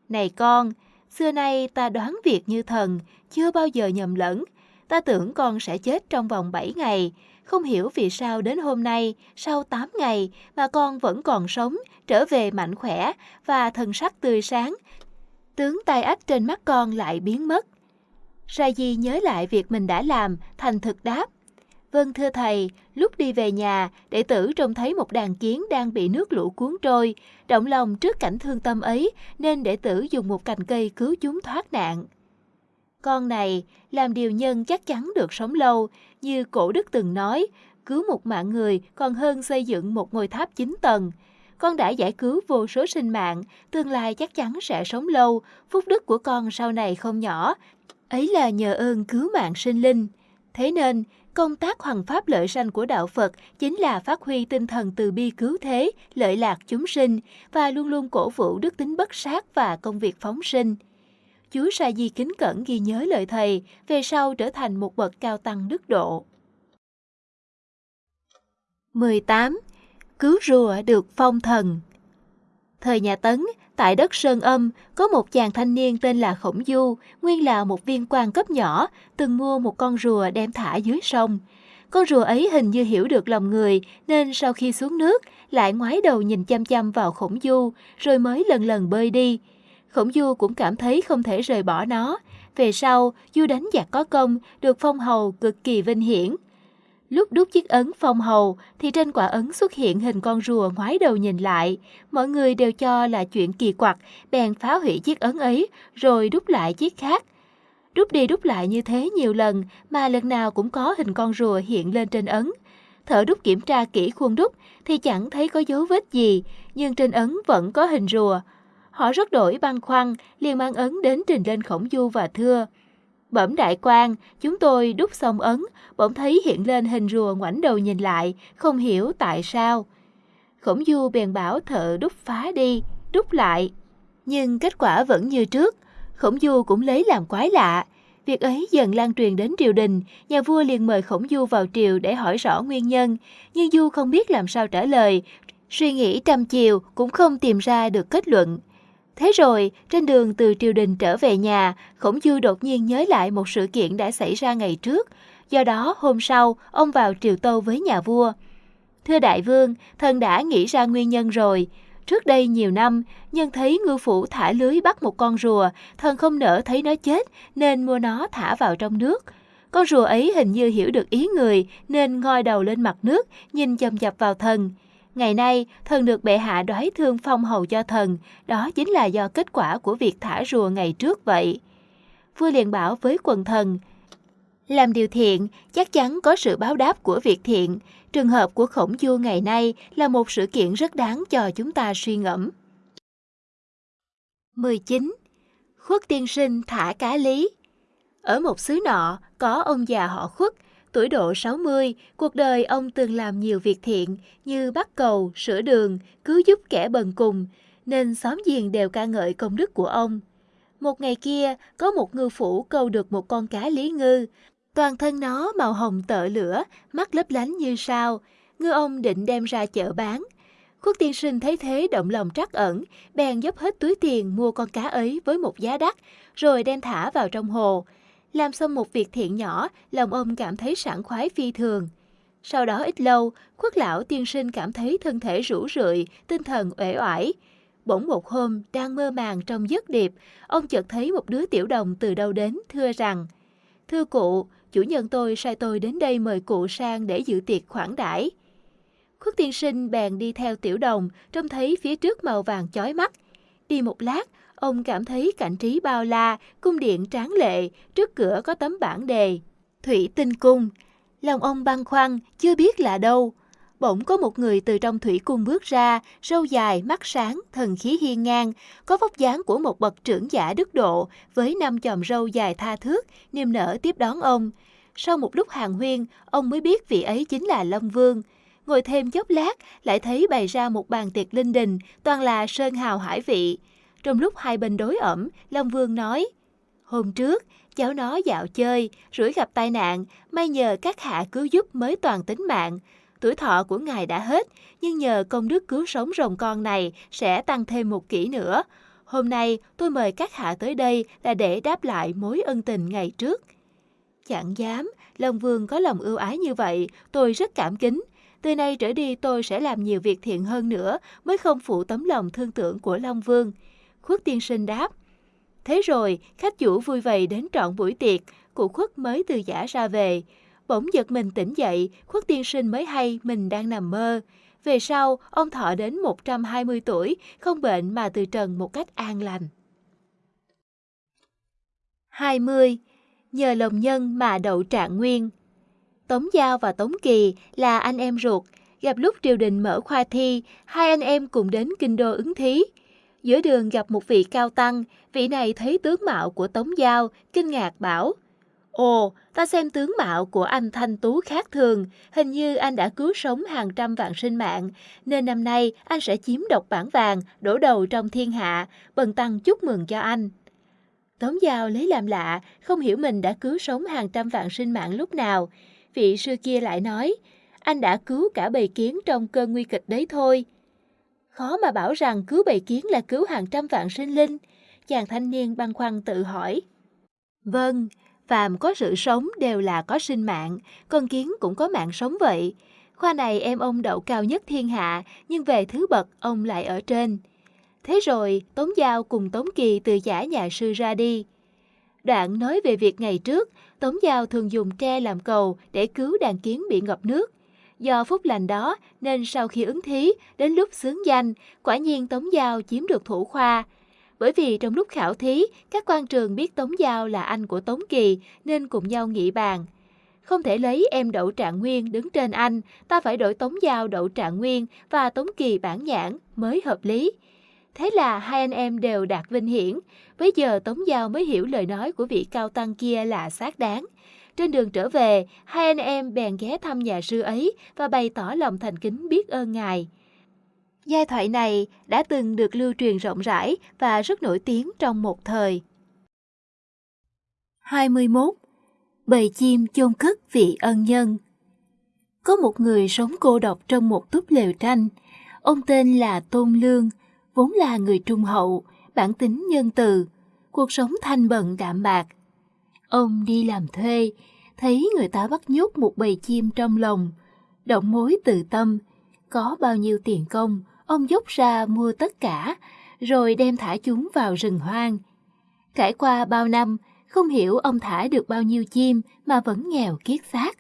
Này con, xưa nay ta đoán việc như thần, chưa bao giờ nhầm lẫn. Ta tưởng con sẽ chết trong vòng 7 ngày, không hiểu vì sao đến hôm nay, sau 8 ngày mà con vẫn còn sống, trở về mạnh khỏe và thần sắc tươi sáng. Tướng tai ách trên mắt con lại biến mất. Sa Di nhớ lại việc mình đã làm, thành thực đáp. Vâng thưa thầy, lúc đi về nhà, đệ tử trông thấy một đàn kiến đang bị nước lũ cuốn trôi. Động lòng trước cảnh thương tâm ấy, nên đệ tử dùng một cành cây cứu chúng thoát nạn. Con này, làm điều nhân chắc chắn được sống lâu, như cổ đức từng nói, cứu một mạng người còn hơn xây dựng một ngôi tháp 9 tầng. Con đã giải cứu vô số sinh mạng, tương lai chắc chắn sẽ sống lâu, phúc đức của con sau này không nhỏ. Ấy là nhờ ơn cứu mạng sinh linh. Thế nên, công tác hoàng pháp lợi sanh của đạo Phật chính là phát huy tinh thần từ bi cứu thế, lợi lạc chúng sinh và luôn luôn cổ vũ đức tính bất sát và công việc phóng sinh. Chúa Sa Di kính cẩn ghi nhớ lời thầy, về sau trở thành một bậc cao tăng đức độ. 18. Cứu rùa được phong thần Thời nhà Tấn, tại đất Sơn Âm, có một chàng thanh niên tên là Khổng Du, nguyên là một viên quan cấp nhỏ, từng mua một con rùa đem thả dưới sông. Con rùa ấy hình như hiểu được lòng người, nên sau khi xuống nước, lại ngoái đầu nhìn chăm chăm vào Khổng Du, rồi mới lần lần bơi đi. Khổng Du cũng cảm thấy không thể rời bỏ nó. Về sau, Du đánh giặc có công, được phong hầu cực kỳ vinh hiển. Lúc đúc chiếc ấn phong hầu thì trên quả ấn xuất hiện hình con rùa ngoái đầu nhìn lại. Mọi người đều cho là chuyện kỳ quặc, bèn phá hủy chiếc ấn ấy rồi đúc lại chiếc khác. Đúc đi đúc lại như thế nhiều lần mà lần nào cũng có hình con rùa hiện lên trên ấn. Thợ đúc kiểm tra kỹ khuôn đúc thì chẳng thấy có dấu vết gì, nhưng trên ấn vẫn có hình rùa. Họ rất đổi băn khoăn, liền mang ấn đến trình lên khổng du và thưa. Bẩm đại quan, chúng tôi đúc xong ấn, bỗng thấy hiện lên hình rùa ngoảnh đầu nhìn lại, không hiểu tại sao. Khổng du bèn bảo thợ đúc phá đi, đúc lại. Nhưng kết quả vẫn như trước, khổng du cũng lấy làm quái lạ. Việc ấy dần lan truyền đến triều đình, nhà vua liền mời khổng du vào triều để hỏi rõ nguyên nhân, nhưng du không biết làm sao trả lời, suy nghĩ trăm chiều cũng không tìm ra được kết luận. Thế rồi, trên đường từ triều đình trở về nhà, Khổng dư đột nhiên nhớ lại một sự kiện đã xảy ra ngày trước. Do đó, hôm sau, ông vào triều tâu với nhà vua. Thưa đại vương, thần đã nghĩ ra nguyên nhân rồi. Trước đây nhiều năm, nhân thấy ngư phủ thả lưới bắt một con rùa, thần không nỡ thấy nó chết nên mua nó thả vào trong nước. Con rùa ấy hình như hiểu được ý người nên ngoi đầu lên mặt nước, nhìn chầm chập vào thần. Ngày nay, thần được bệ hạ đoái thương phong hầu cho thần, đó chính là do kết quả của việc thả rùa ngày trước vậy. Vua liền bảo với quần thần, làm điều thiện chắc chắn có sự báo đáp của việc thiện. Trường hợp của khổng du ngày nay là một sự kiện rất đáng cho chúng ta suy ngẫm. 19. Khuất tiên sinh thả cá lý Ở một xứ nọ, có ông già họ khuất, Tuổi độ 60, cuộc đời ông từng làm nhiều việc thiện như bắt cầu, sửa đường, cứu giúp kẻ bần cùng, nên xóm giềng đều ca ngợi công đức của ông. Một ngày kia, có một ngư phủ câu được một con cá lý ngư. Toàn thân nó màu hồng tợ lửa, mắt lấp lánh như sao. Ngư ông định đem ra chợ bán. Khuất tiên sinh thấy thế động lòng trắc ẩn, bèn dốc hết túi tiền mua con cá ấy với một giá đắt, rồi đem thả vào trong hồ. Làm xong một việc thiện nhỏ, lòng ông cảm thấy sảng khoái phi thường. Sau đó ít lâu, khuất lão tiên sinh cảm thấy thân thể rũ rượi, tinh thần uể oải. Bỗng một hôm, đang mơ màng trong giấc điệp, ông chợt thấy một đứa tiểu đồng từ đâu đến thưa rằng Thưa cụ, chủ nhân tôi sai tôi đến đây mời cụ sang để dự tiệc khoản đãi. Khuất tiên sinh bèn đi theo tiểu đồng, trông thấy phía trước màu vàng chói mắt. Đi một lát, ông cảm thấy cảnh trí bao la, cung điện tráng lệ, trước cửa có tấm bảng đề. Thủy tinh cung. Lòng ông băn khoăn, chưa biết là đâu. Bỗng có một người từ trong thủy cung bước ra, râu dài, mắt sáng, thần khí hiên ngang, có vóc dáng của một bậc trưởng giả đức độ, với năm chòm râu dài tha thước, niềm nở tiếp đón ông. Sau một lúc hàng huyên, ông mới biết vị ấy chính là Lâm Vương. Ngồi thêm chốc lát, lại thấy bày ra một bàn tiệc linh đình, toàn là sơn hào hải vị. Trong lúc hai bên đối ẩm, Long Vương nói, Hôm trước, cháu nó dạo chơi, rủi gặp tai nạn, may nhờ các hạ cứu giúp mới toàn tính mạng. Tuổi thọ của ngài đã hết, nhưng nhờ công đức cứu sống rồng con này sẽ tăng thêm một kỷ nữa. Hôm nay tôi mời các hạ tới đây là để đáp lại mối ân tình ngày trước. Chẳng dám, Long Vương có lòng ưu ái như vậy, tôi rất cảm kính. Từ nay trở đi tôi sẽ làm nhiều việc thiện hơn nữa mới không phụ tấm lòng thương tưởng của Long Vương. Khuất tiên sinh đáp. Thế rồi, khách chủ vui vầy đến trọn buổi tiệc, cụ khuất mới từ giả ra về. Bỗng giật mình tỉnh dậy, khuất tiên sinh mới hay mình đang nằm mơ. Về sau, ông thọ đến 120 tuổi, không bệnh mà từ trần một cách an lành. 20. Nhờ lòng nhân mà đậu trạng nguyên Tống Giao và Tống Kỳ là anh em ruột. Gặp lúc triều đình mở khoa thi, hai anh em cùng đến kinh đô ứng thí. Giữa đường gặp một vị cao tăng, vị này thấy tướng mạo của Tống Giao, kinh ngạc bảo, Ồ, ta xem tướng mạo của anh thanh tú khác thường, hình như anh đã cứu sống hàng trăm vạn sinh mạng, nên năm nay anh sẽ chiếm độc bản vàng, đổ đầu trong thiên hạ, bần tăng chúc mừng cho anh. Tống Giao lấy làm lạ, không hiểu mình đã cứu sống hàng trăm vạn sinh mạng lúc nào. Vị sư kia lại nói, anh đã cứu cả bầy kiến trong cơn nguy kịch đấy thôi. Khó mà bảo rằng cứu bầy kiến là cứu hàng trăm vạn sinh linh. Chàng thanh niên băn khoăn tự hỏi. Vâng, phàm có sự sống đều là có sinh mạng, con kiến cũng có mạng sống vậy. Khoa này em ông đậu cao nhất thiên hạ, nhưng về thứ bậc ông lại ở trên. Thế rồi, Tống Giao cùng Tống Kỳ từ giả nhà sư ra đi. Đoạn nói về việc ngày trước, Tống Giao thường dùng tre làm cầu để cứu đàn kiến bị ngập nước. Do phúc lành đó nên sau khi ứng thí, đến lúc xướng danh, quả nhiên Tống Giao chiếm được thủ khoa. Bởi vì trong lúc khảo thí, các quan trường biết Tống Giao là anh của Tống Kỳ nên cùng nhau nghị bàn. Không thể lấy em Đậu Trạng Nguyên đứng trên anh, ta phải đổi Tống Giao Đậu Trạng Nguyên và Tống Kỳ bản nhãn mới hợp lý. Thế là hai anh em đều đạt vinh hiển. Bây giờ Tống Giao mới hiểu lời nói của vị cao tăng kia là xác đáng. Trên đường trở về, hai anh em bèn ghé thăm nhà sư ấy và bày tỏ lòng thành kính biết ơn ngài. Giai thoại này đã từng được lưu truyền rộng rãi và rất nổi tiếng trong một thời. 21. Bầy chim chôn cất vị ân nhân Có một người sống cô độc trong một túp lều tranh. Ông tên là Tôn Lương, vốn là người trung hậu, bản tính nhân từ, cuộc sống thanh bận đạm bạc. Ông đi làm thuê, thấy người ta bắt nhốt một bầy chim trong lòng, động mối từ tâm, có bao nhiêu tiền công, ông dốc ra mua tất cả, rồi đem thả chúng vào rừng hoang. Trải qua bao năm, không hiểu ông thả được bao nhiêu chim mà vẫn nghèo kiết xác.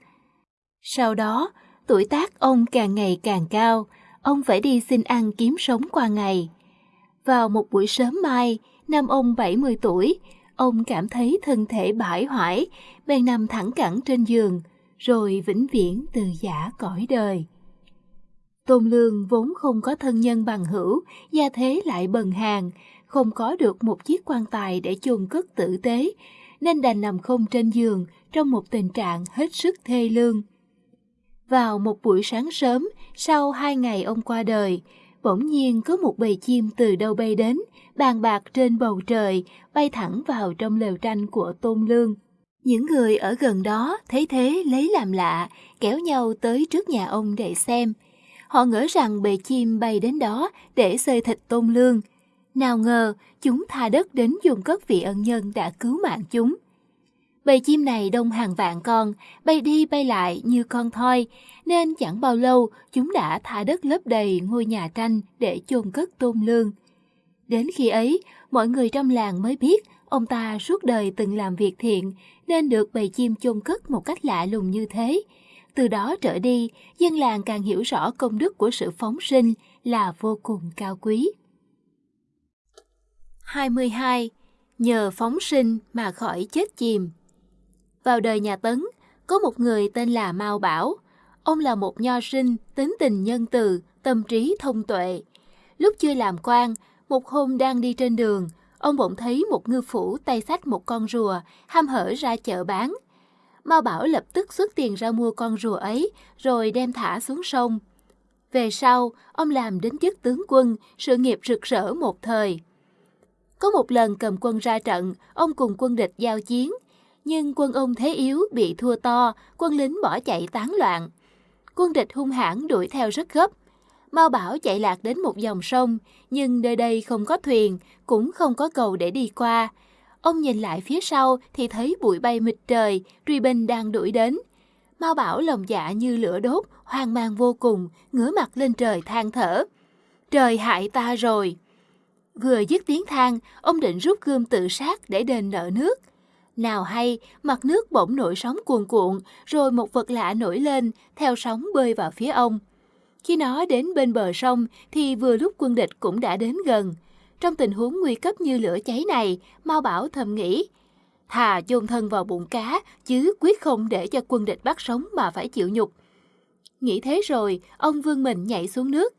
Sau đó, tuổi tác ông càng ngày càng cao, ông phải đi xin ăn kiếm sống qua ngày. Vào một buổi sớm mai, năm ông 70 tuổi, ông cảm thấy thân thể bãi hoại, bèn nằm thẳng cẳng trên giường, rồi vĩnh viễn từ giả cõi đời. Tôn Lương vốn không có thân nhân bằng hữu, gia thế lại bần hàng, không có được một chiếc quan tài để chôn cất tử tế, nên đành nằm không trên giường trong một tình trạng hết sức thê lương. Vào một buổi sáng sớm, sau hai ngày ông qua đời, bỗng nhiên có một bầy chim từ đâu bay đến, bàn bạc trên bầu trời, bay thẳng vào trong lều tranh của Tôn Lương. Những người ở gần đó thấy thế lấy làm lạ, kéo nhau tới trước nhà ông để xem. Họ ngỡ rằng bầy chim bay đến đó để xơi thịt Tôn Lương. Nào ngờ, chúng tha đất đến dùng cất vị ân nhân đã cứu mạng chúng. Bầy chim này đông hàng vạn con, bay đi bay lại như con thoi, nên chẳng bao lâu chúng đã thả đất lấp đầy ngôi nhà tranh để chôn cất tôn lương. Đến khi ấy, mọi người trong làng mới biết ông ta suốt đời từng làm việc thiện, nên được bầy chim chôn cất một cách lạ lùng như thế. Từ đó trở đi, dân làng càng hiểu rõ công đức của sự phóng sinh là vô cùng cao quý. 22. Nhờ phóng sinh mà khỏi chết chìm vào đời nhà Tấn, có một người tên là Mao Bảo. Ông là một nho sinh, tính tình nhân từ, tâm trí thông tuệ. Lúc chưa làm quan, một hôm đang đi trên đường, ông bỗng thấy một ngư phủ tay sách một con rùa, ham hở ra chợ bán. Mao Bảo lập tức xuất tiền ra mua con rùa ấy, rồi đem thả xuống sông. Về sau, ông làm đến chức tướng quân, sự nghiệp rực rỡ một thời. Có một lần cầm quân ra trận, ông cùng quân địch giao chiến. Nhưng quân ông thế yếu, bị thua to, quân lính bỏ chạy tán loạn. Quân địch hung hãn đuổi theo rất gấp. Mao Bảo chạy lạc đến một dòng sông, nhưng nơi đây không có thuyền, cũng không có cầu để đi qua. Ông nhìn lại phía sau thì thấy bụi bay mịt trời, truy binh đang đuổi đến. Mao Bảo lòng dạ như lửa đốt, hoang mang vô cùng, ngửa mặt lên trời than thở. Trời hại ta rồi! Vừa dứt tiếng than, ông định rút gươm tự sát để đền nợ nước. Nào hay, mặt nước bỗng nổi sóng cuồn cuộn, rồi một vật lạ nổi lên, theo sóng bơi vào phía ông. Khi nó đến bên bờ sông thì vừa lúc quân địch cũng đã đến gần. Trong tình huống nguy cấp như lửa cháy này, Mao Bảo thầm nghĩ, thà chôn thân vào bụng cá, chứ quyết không để cho quân địch bắt sống mà phải chịu nhục. Nghĩ thế rồi, ông vương mình nhảy xuống nước.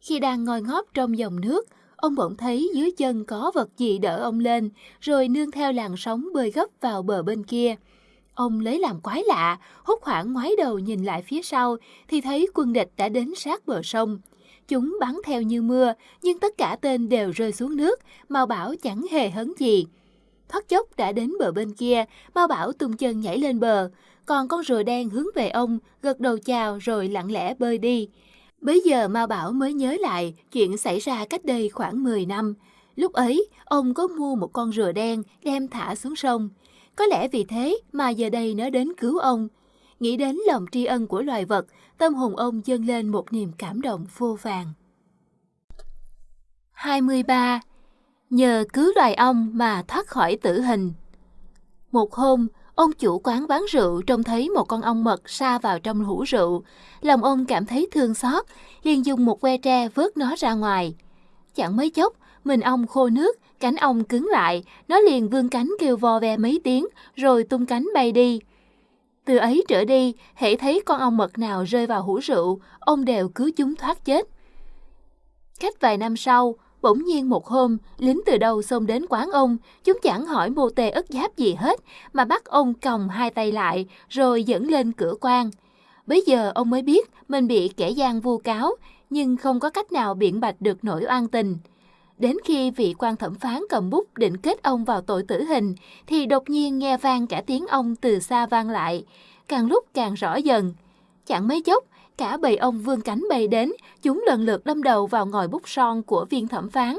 Khi đang ngồi ngóp trong dòng nước, ông bỗng thấy dưới chân có vật gì đỡ ông lên, rồi nương theo làn sóng bơi gấp vào bờ bên kia. Ông lấy làm quái lạ, hốt hoảng ngoái đầu nhìn lại phía sau, thì thấy quân địch đã đến sát bờ sông. Chúng bắn theo như mưa, nhưng tất cả tên đều rơi xuống nước, Mao Bảo chẳng hề hấn gì. Thoát chốc đã đến bờ bên kia, Mao Bảo tung chân nhảy lên bờ, còn con rùa đen hướng về ông, gật đầu chào rồi lặng lẽ bơi đi. Bây giờ Mao Bảo mới nhớ lại chuyện xảy ra cách đây khoảng 10 năm. Lúc ấy, ông có mua một con rùa đen đem thả xuống sông. Có lẽ vì thế mà giờ đây nó đến cứu ông. Nghĩ đến lòng tri ân của loài vật, tâm hồn ông dâng lên một niềm cảm động vô vàng. 23. Nhờ cứu loài ong mà thoát khỏi tử hình Một hôm, ông chủ quán bán rượu trông thấy một con ong mật sa vào trong hũ rượu. Lòng ông cảm thấy thương xót, liền dùng một que tre vớt nó ra ngoài. Chẳng mấy chốc, mình ong khô nước, cánh ong cứng lại, nó liền vươn cánh kêu vo ve mấy tiếng, rồi tung cánh bay đi. Từ ấy trở đi, hễ thấy con ong mật nào rơi vào hũ rượu, ông đều cứu chúng thoát chết. Cách vài năm sau, bỗng nhiên một hôm, lính từ đâu xông đến quán ông, chúng chẳng hỏi mô tê ức giáp gì hết, mà bắt ông còng hai tay lại, rồi dẫn lên cửa quan. Bây giờ ông mới biết mình bị kẻ gian vu cáo, nhưng không có cách nào biện bạch được nỗi oan tình. Đến khi vị quan thẩm phán cầm bút định kết ông vào tội tử hình, thì đột nhiên nghe vang cả tiếng ông từ xa vang lại, càng lúc càng rõ dần. Chẳng mấy chốc, cả bầy ông vương cánh bay đến, chúng lần lượt đâm đầu vào ngòi bút son của viên thẩm phán.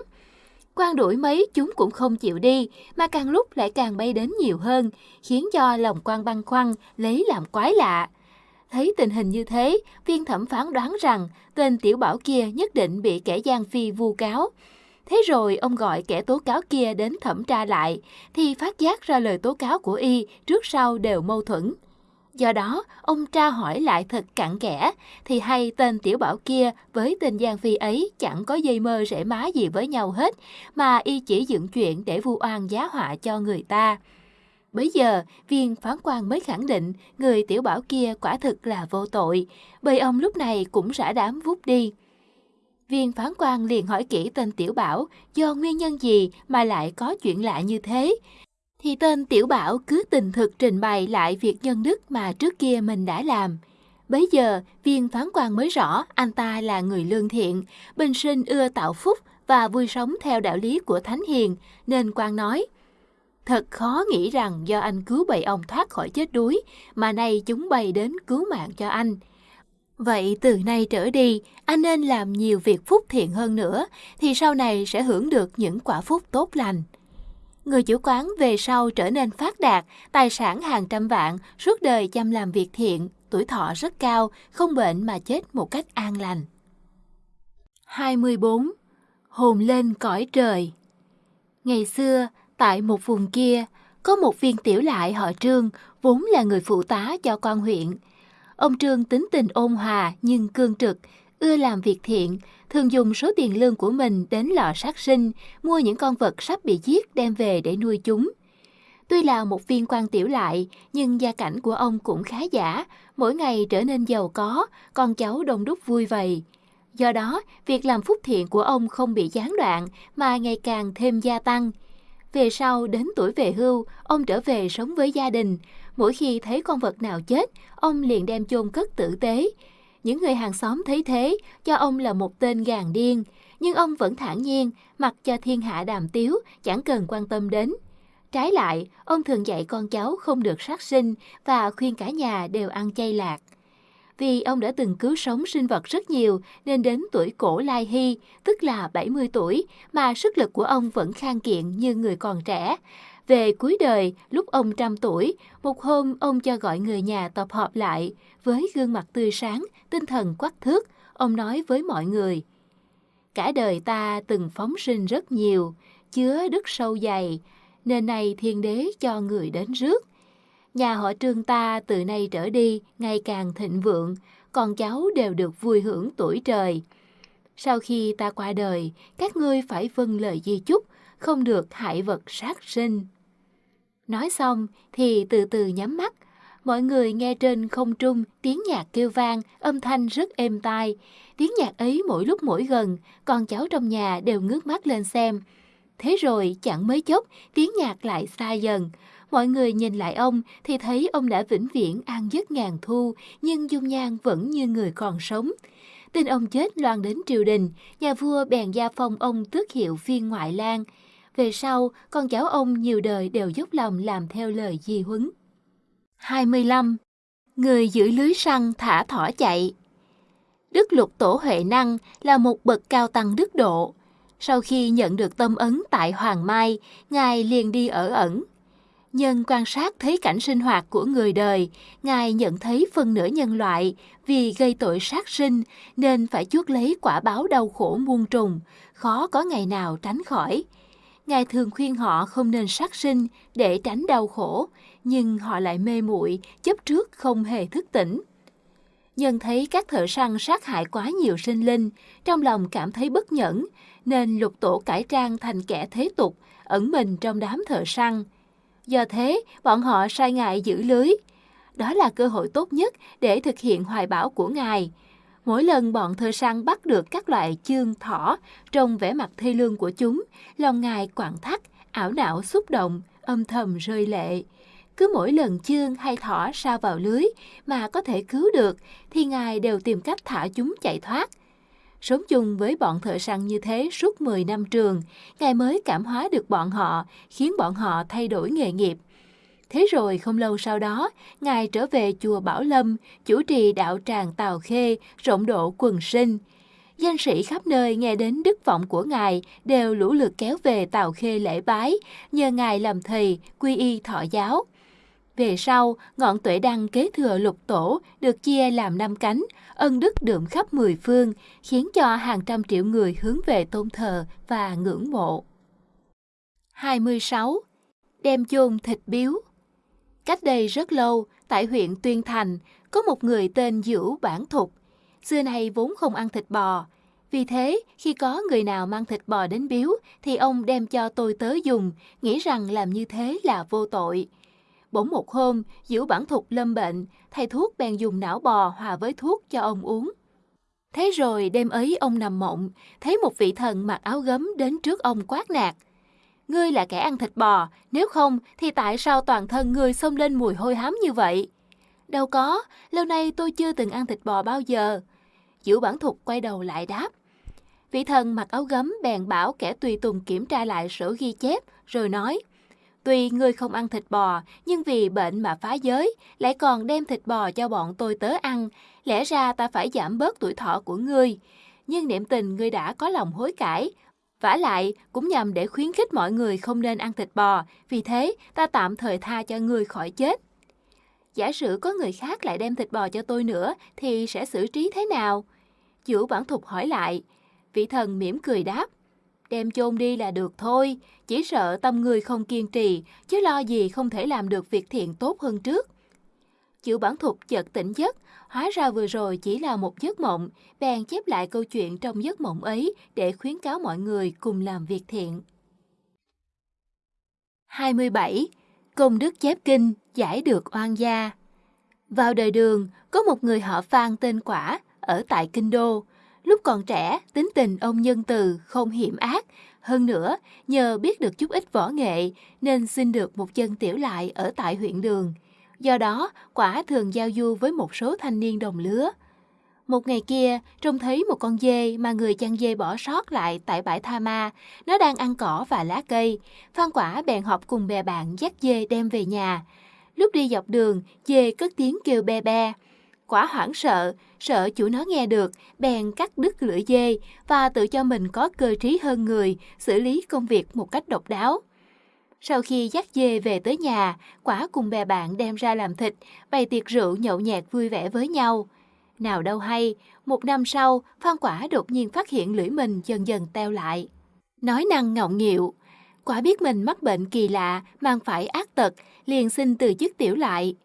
Quan đuổi mấy chúng cũng không chịu đi, mà càng lúc lại càng bay đến nhiều hơn, khiến cho lòng quan băn khoăn, lấy làm quái lạ. Thấy tình hình như thế, viên thẩm phán đoán rằng tên tiểu bảo kia nhất định bị kẻ gian phi vu cáo. Thế rồi ông gọi kẻ tố cáo kia đến thẩm tra lại, thì phát giác ra lời tố cáo của y trước sau đều mâu thuẫn. Do đó, ông tra hỏi lại thật cặn kẽ, thì hay tên tiểu bảo kia với tên Giang Phi ấy chẳng có dây mơ rễ má gì với nhau hết, mà y chỉ dựng chuyện để vu oan giá họa cho người ta. Bây giờ, viên phán quan mới khẳng định người tiểu bảo kia quả thực là vô tội, bởi ông lúc này cũng rã đám vút đi. Viên phán quan liền hỏi kỹ tên Tiểu Bảo do nguyên nhân gì mà lại có chuyện lạ như thế. Thì tên Tiểu Bảo cứ tình thực trình bày lại việc nhân đức mà trước kia mình đã làm. Bấy giờ, viên phán quan mới rõ anh ta là người lương thiện, bình sinh ưa tạo phúc và vui sống theo đạo lý của Thánh Hiền, nên quan nói, Thật khó nghĩ rằng do anh cứu bầy ông thoát khỏi chết đuối, mà nay chúng bày đến cứu mạng cho anh. Vậy từ nay trở đi, anh nên làm nhiều việc phúc thiện hơn nữa, thì sau này sẽ hưởng được những quả phúc tốt lành. Người chủ quán về sau trở nên phát đạt, tài sản hàng trăm vạn, suốt đời chăm làm việc thiện, tuổi thọ rất cao, không bệnh mà chết một cách an lành. 24. Hồn lên cõi trời Ngày xưa, tại một vùng kia, có một viên tiểu lại họ Trương, vốn là người phụ tá cho quan huyện. Ông Trương tính tình ôn hòa nhưng cương trực, ưa làm việc thiện, thường dùng số tiền lương của mình đến lò sát sinh, mua những con vật sắp bị giết đem về để nuôi chúng. Tuy là một viên quan tiểu lại, nhưng gia cảnh của ông cũng khá giả, mỗi ngày trở nên giàu có, con cháu đông đúc vui vầy. Do đó, việc làm phúc thiện của ông không bị gián đoạn mà ngày càng thêm gia tăng. Về sau, đến tuổi về hưu, ông trở về sống với gia đình. Mỗi khi thấy con vật nào chết, ông liền đem chôn cất tử tế. Những người hàng xóm thấy thế, cho ông là một tên gàn điên. Nhưng ông vẫn thản nhiên, mặc cho thiên hạ đàm tiếu, chẳng cần quan tâm đến. Trái lại, ông thường dạy con cháu không được sát sinh và khuyên cả nhà đều ăn chay lạc. Vì ông đã từng cứu sống sinh vật rất nhiều nên đến tuổi cổ Lai Hy, tức là 70 tuổi, mà sức lực của ông vẫn khang kiện như người còn trẻ. Về cuối đời, lúc ông trăm tuổi, một hôm ông cho gọi người nhà tập họp lại. Với gương mặt tươi sáng, tinh thần quắc thước, ông nói với mọi người. Cả đời ta từng phóng sinh rất nhiều, chứa đức sâu dày, nên này thiên đế cho người đến rước. Nhà họ trương ta từ nay trở đi ngày càng thịnh vượng, con cháu đều được vui hưởng tuổi trời. Sau khi ta qua đời, các ngươi phải vâng lời di chúc, không được hại vật sát sinh. Nói xong thì từ từ nhắm mắt, mọi người nghe trên không trung tiếng nhạc kêu vang, âm thanh rất êm tai. Tiếng nhạc ấy mỗi lúc mỗi gần, con cháu trong nhà đều ngước mắt lên xem. Thế rồi chẳng mấy chốc, tiếng nhạc lại xa dần. Mọi người nhìn lại ông thì thấy ông đã vĩnh viễn an giấc ngàn thu, nhưng dung nhan vẫn như người còn sống. Tin ông chết loan đến triều đình, nhà vua bèn gia phong ông tước hiệu phiên ngoại lang. Về sau, con cháu ông nhiều đời đều dốc lòng làm theo lời di huấn. 25. Người giữ lưới săn thả thỏ chạy Đức lục tổ Huệ Năng là một bậc cao tăng đức độ. Sau khi nhận được tâm ấn tại Hoàng Mai, Ngài liền đi ở ẩn. Nhân quan sát thấy cảnh sinh hoạt của người đời, Ngài nhận thấy phần nửa nhân loại vì gây tội sát sinh nên phải chuốc lấy quả báo đau khổ muôn trùng, khó có ngày nào tránh khỏi. Ngài thường khuyên họ không nên sát sinh để tránh đau khổ, nhưng họ lại mê muội, chấp trước không hề thức tỉnh. Nhân thấy các thợ săn sát hại quá nhiều sinh linh, trong lòng cảm thấy bất nhẫn, nên lục tổ cải trang thành kẻ thế tục, ẩn mình trong đám thợ săn. Do thế, bọn họ sai ngài giữ lưới. Đó là cơ hội tốt nhất để thực hiện hoài bão của ngài. Mỗi lần bọn thợ săn bắt được các loại chương thỏ, trong vẻ mặt thê lương của chúng, lòng ngài quặn thắt, ảo não xúc động, âm thầm rơi lệ. Cứ mỗi lần chương hay thỏ sa vào lưới mà có thể cứu được, thì ngài đều tìm cách thả chúng chạy thoát. Sống chung với bọn thợ săn như thế suốt 10 năm trường, Ngài mới cảm hóa được bọn họ, khiến bọn họ thay đổi nghề nghiệp. Thế rồi không lâu sau đó, Ngài trở về chùa Bảo Lâm, chủ trì đạo tràng Tào Khê, rộng độ quần sinh. Danh sĩ khắp nơi nghe đến đức vọng của Ngài đều lũ lượt kéo về Tào Khê lễ bái, nhờ Ngài làm thầy, quy y thọ giáo. Về sau, ngọn tuệ đăng kế thừa lục tổ được chia làm năm cánh, ân đức đượm khắp mười phương, khiến cho hàng trăm triệu người hướng về tôn thờ và ngưỡng mộ. 26. Đem chôn thịt biếu Cách đây rất lâu, tại huyện Tuyên Thành, có một người tên Dữu Bản Thục. Xưa nay vốn không ăn thịt bò. Vì thế, khi có người nào mang thịt bò đến biếu, thì ông đem cho tôi tớ dùng, nghĩ rằng làm như thế là vô tội. Bỗng một hôm, Diễu Bản Thục lâm bệnh, thầy thuốc bèn dùng não bò hòa với thuốc cho ông uống. Thế rồi đêm ấy ông nằm mộng, thấy một vị thần mặc áo gấm đến trước ông quát nạt. Ngươi là kẻ ăn thịt bò, nếu không thì tại sao toàn thân ngươi xông lên mùi hôi hám như vậy? Đâu có, lâu nay tôi chưa từng ăn thịt bò bao giờ. Diễu Bản Thục quay đầu lại đáp. Vị thần mặc áo gấm bèn bảo kẻ tùy tùng kiểm tra lại sổ ghi chép, rồi nói. Tuy ngươi không ăn thịt bò, nhưng vì bệnh mà phá giới, lại còn đem thịt bò cho bọn tôi tớ ăn, lẽ ra ta phải giảm bớt tuổi thọ của ngươi. Nhưng niệm tình ngươi đã có lòng hối cải, vả lại cũng nhằm để khuyến khích mọi người không nên ăn thịt bò, vì thế ta tạm thời tha cho người khỏi chết. Giả sử có người khác lại đem thịt bò cho tôi nữa, thì sẽ xử trí thế nào? Chủ bản thục hỏi lại. Vị thần mỉm cười đáp đem chôn đi là được thôi, chỉ sợ tâm người không kiên trì, chứ lo gì không thể làm được việc thiện tốt hơn trước. Chữ bản thục chợt tỉnh giấc, hóa ra vừa rồi chỉ là một giấc mộng, bèn chép lại câu chuyện trong giấc mộng ấy để khuyến cáo mọi người cùng làm việc thiện. 27. Công đức chép kinh, giải được oan gia Vào đời đường, có một người họ Phan tên Quả, ở tại Kinh Đô. Lúc còn trẻ, tính tình ông nhân từ, không hiểm ác. Hơn nữa, nhờ biết được chút ít võ nghệ, nên xin được một chân tiểu lại ở tại huyện đường. Do đó, quả thường giao du với một số thanh niên đồng lứa. Một ngày kia, trông thấy một con dê mà người chăn dê bỏ sót lại tại bãi Tha Ma. Nó đang ăn cỏ và lá cây. Phan quả bèn họp cùng bè bạn dắt dê đem về nhà. Lúc đi dọc đường, dê cất tiếng kêu be be. Quả hoảng sợ, sợ chủ nó nghe được, bèn cắt đứt lưỡi dê và tự cho mình có cơ trí hơn người, xử lý công việc một cách độc đáo. Sau khi dắt dê về tới nhà, quả cùng bè bạn đem ra làm thịt, bày tiệc rượu nhậu nhẹt vui vẻ với nhau. Nào đâu hay, một năm sau, Phan Quả đột nhiên phát hiện lưỡi mình dần dần teo lại. Nói năng ngọng nghịu, Quả biết mình mắc bệnh kỳ lạ, mang phải ác tật, liền xin từ chức tiểu lại.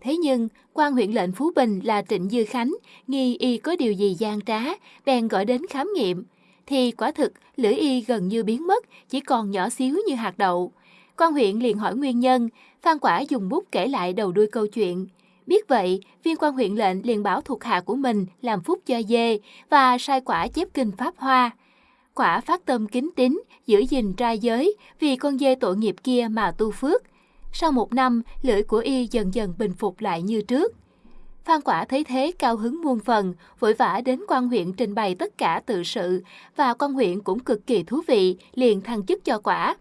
Thế nhưng, quan huyện lệnh Phú Bình là Trịnh Dư Khánh, nghi y có điều gì gian trá, bèn gọi đến khám nghiệm. Thì quả thực, lưỡi y gần như biến mất, chỉ còn nhỏ xíu như hạt đậu. Quan huyện liền hỏi nguyên nhân, Phan Quả dùng bút kể lại đầu đuôi câu chuyện. Biết vậy, viên quan huyện lệnh liền bảo thuộc hạ của mình làm phúc cho dê và sai quả chép kinh Pháp Hoa. Quả phát tâm kính tín, giữ gìn trai giới vì con dê tội nghiệp kia mà tu phước. Sau một năm, lưỡi của y dần dần bình phục lại như trước. Phan Quả thấy thế cao hứng muôn phần, vội vã đến quan huyện trình bày tất cả tự sự và quan huyện cũng cực kỳ thú vị, liền thăng chức cho Quả.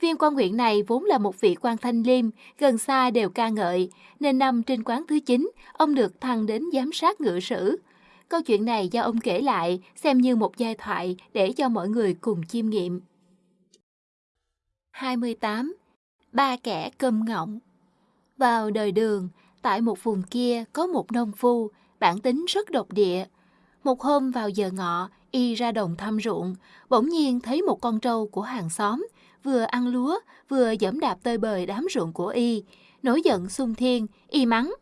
Viên quan huyện này vốn là một vị quan thanh liêm, gần xa đều ca ngợi, nên năm trên quán thứ 9, ông được thăng đến giám sát ngự sử. Câu chuyện này do ông kể lại, xem như một giai thoại để cho mọi người cùng chiêm nghiệm. 28. Ba kẻ cơm ngọng Vào đời đường, tại một vùng kia có một nông phu, bản tính rất độc địa. Một hôm vào giờ ngọ, y ra đồng thăm ruộng, bỗng nhiên thấy một con trâu của hàng xóm, vừa ăn lúa, vừa dẫm đạp tơi bời đám ruộng của y. Nổi giận xung thiên, y mắng.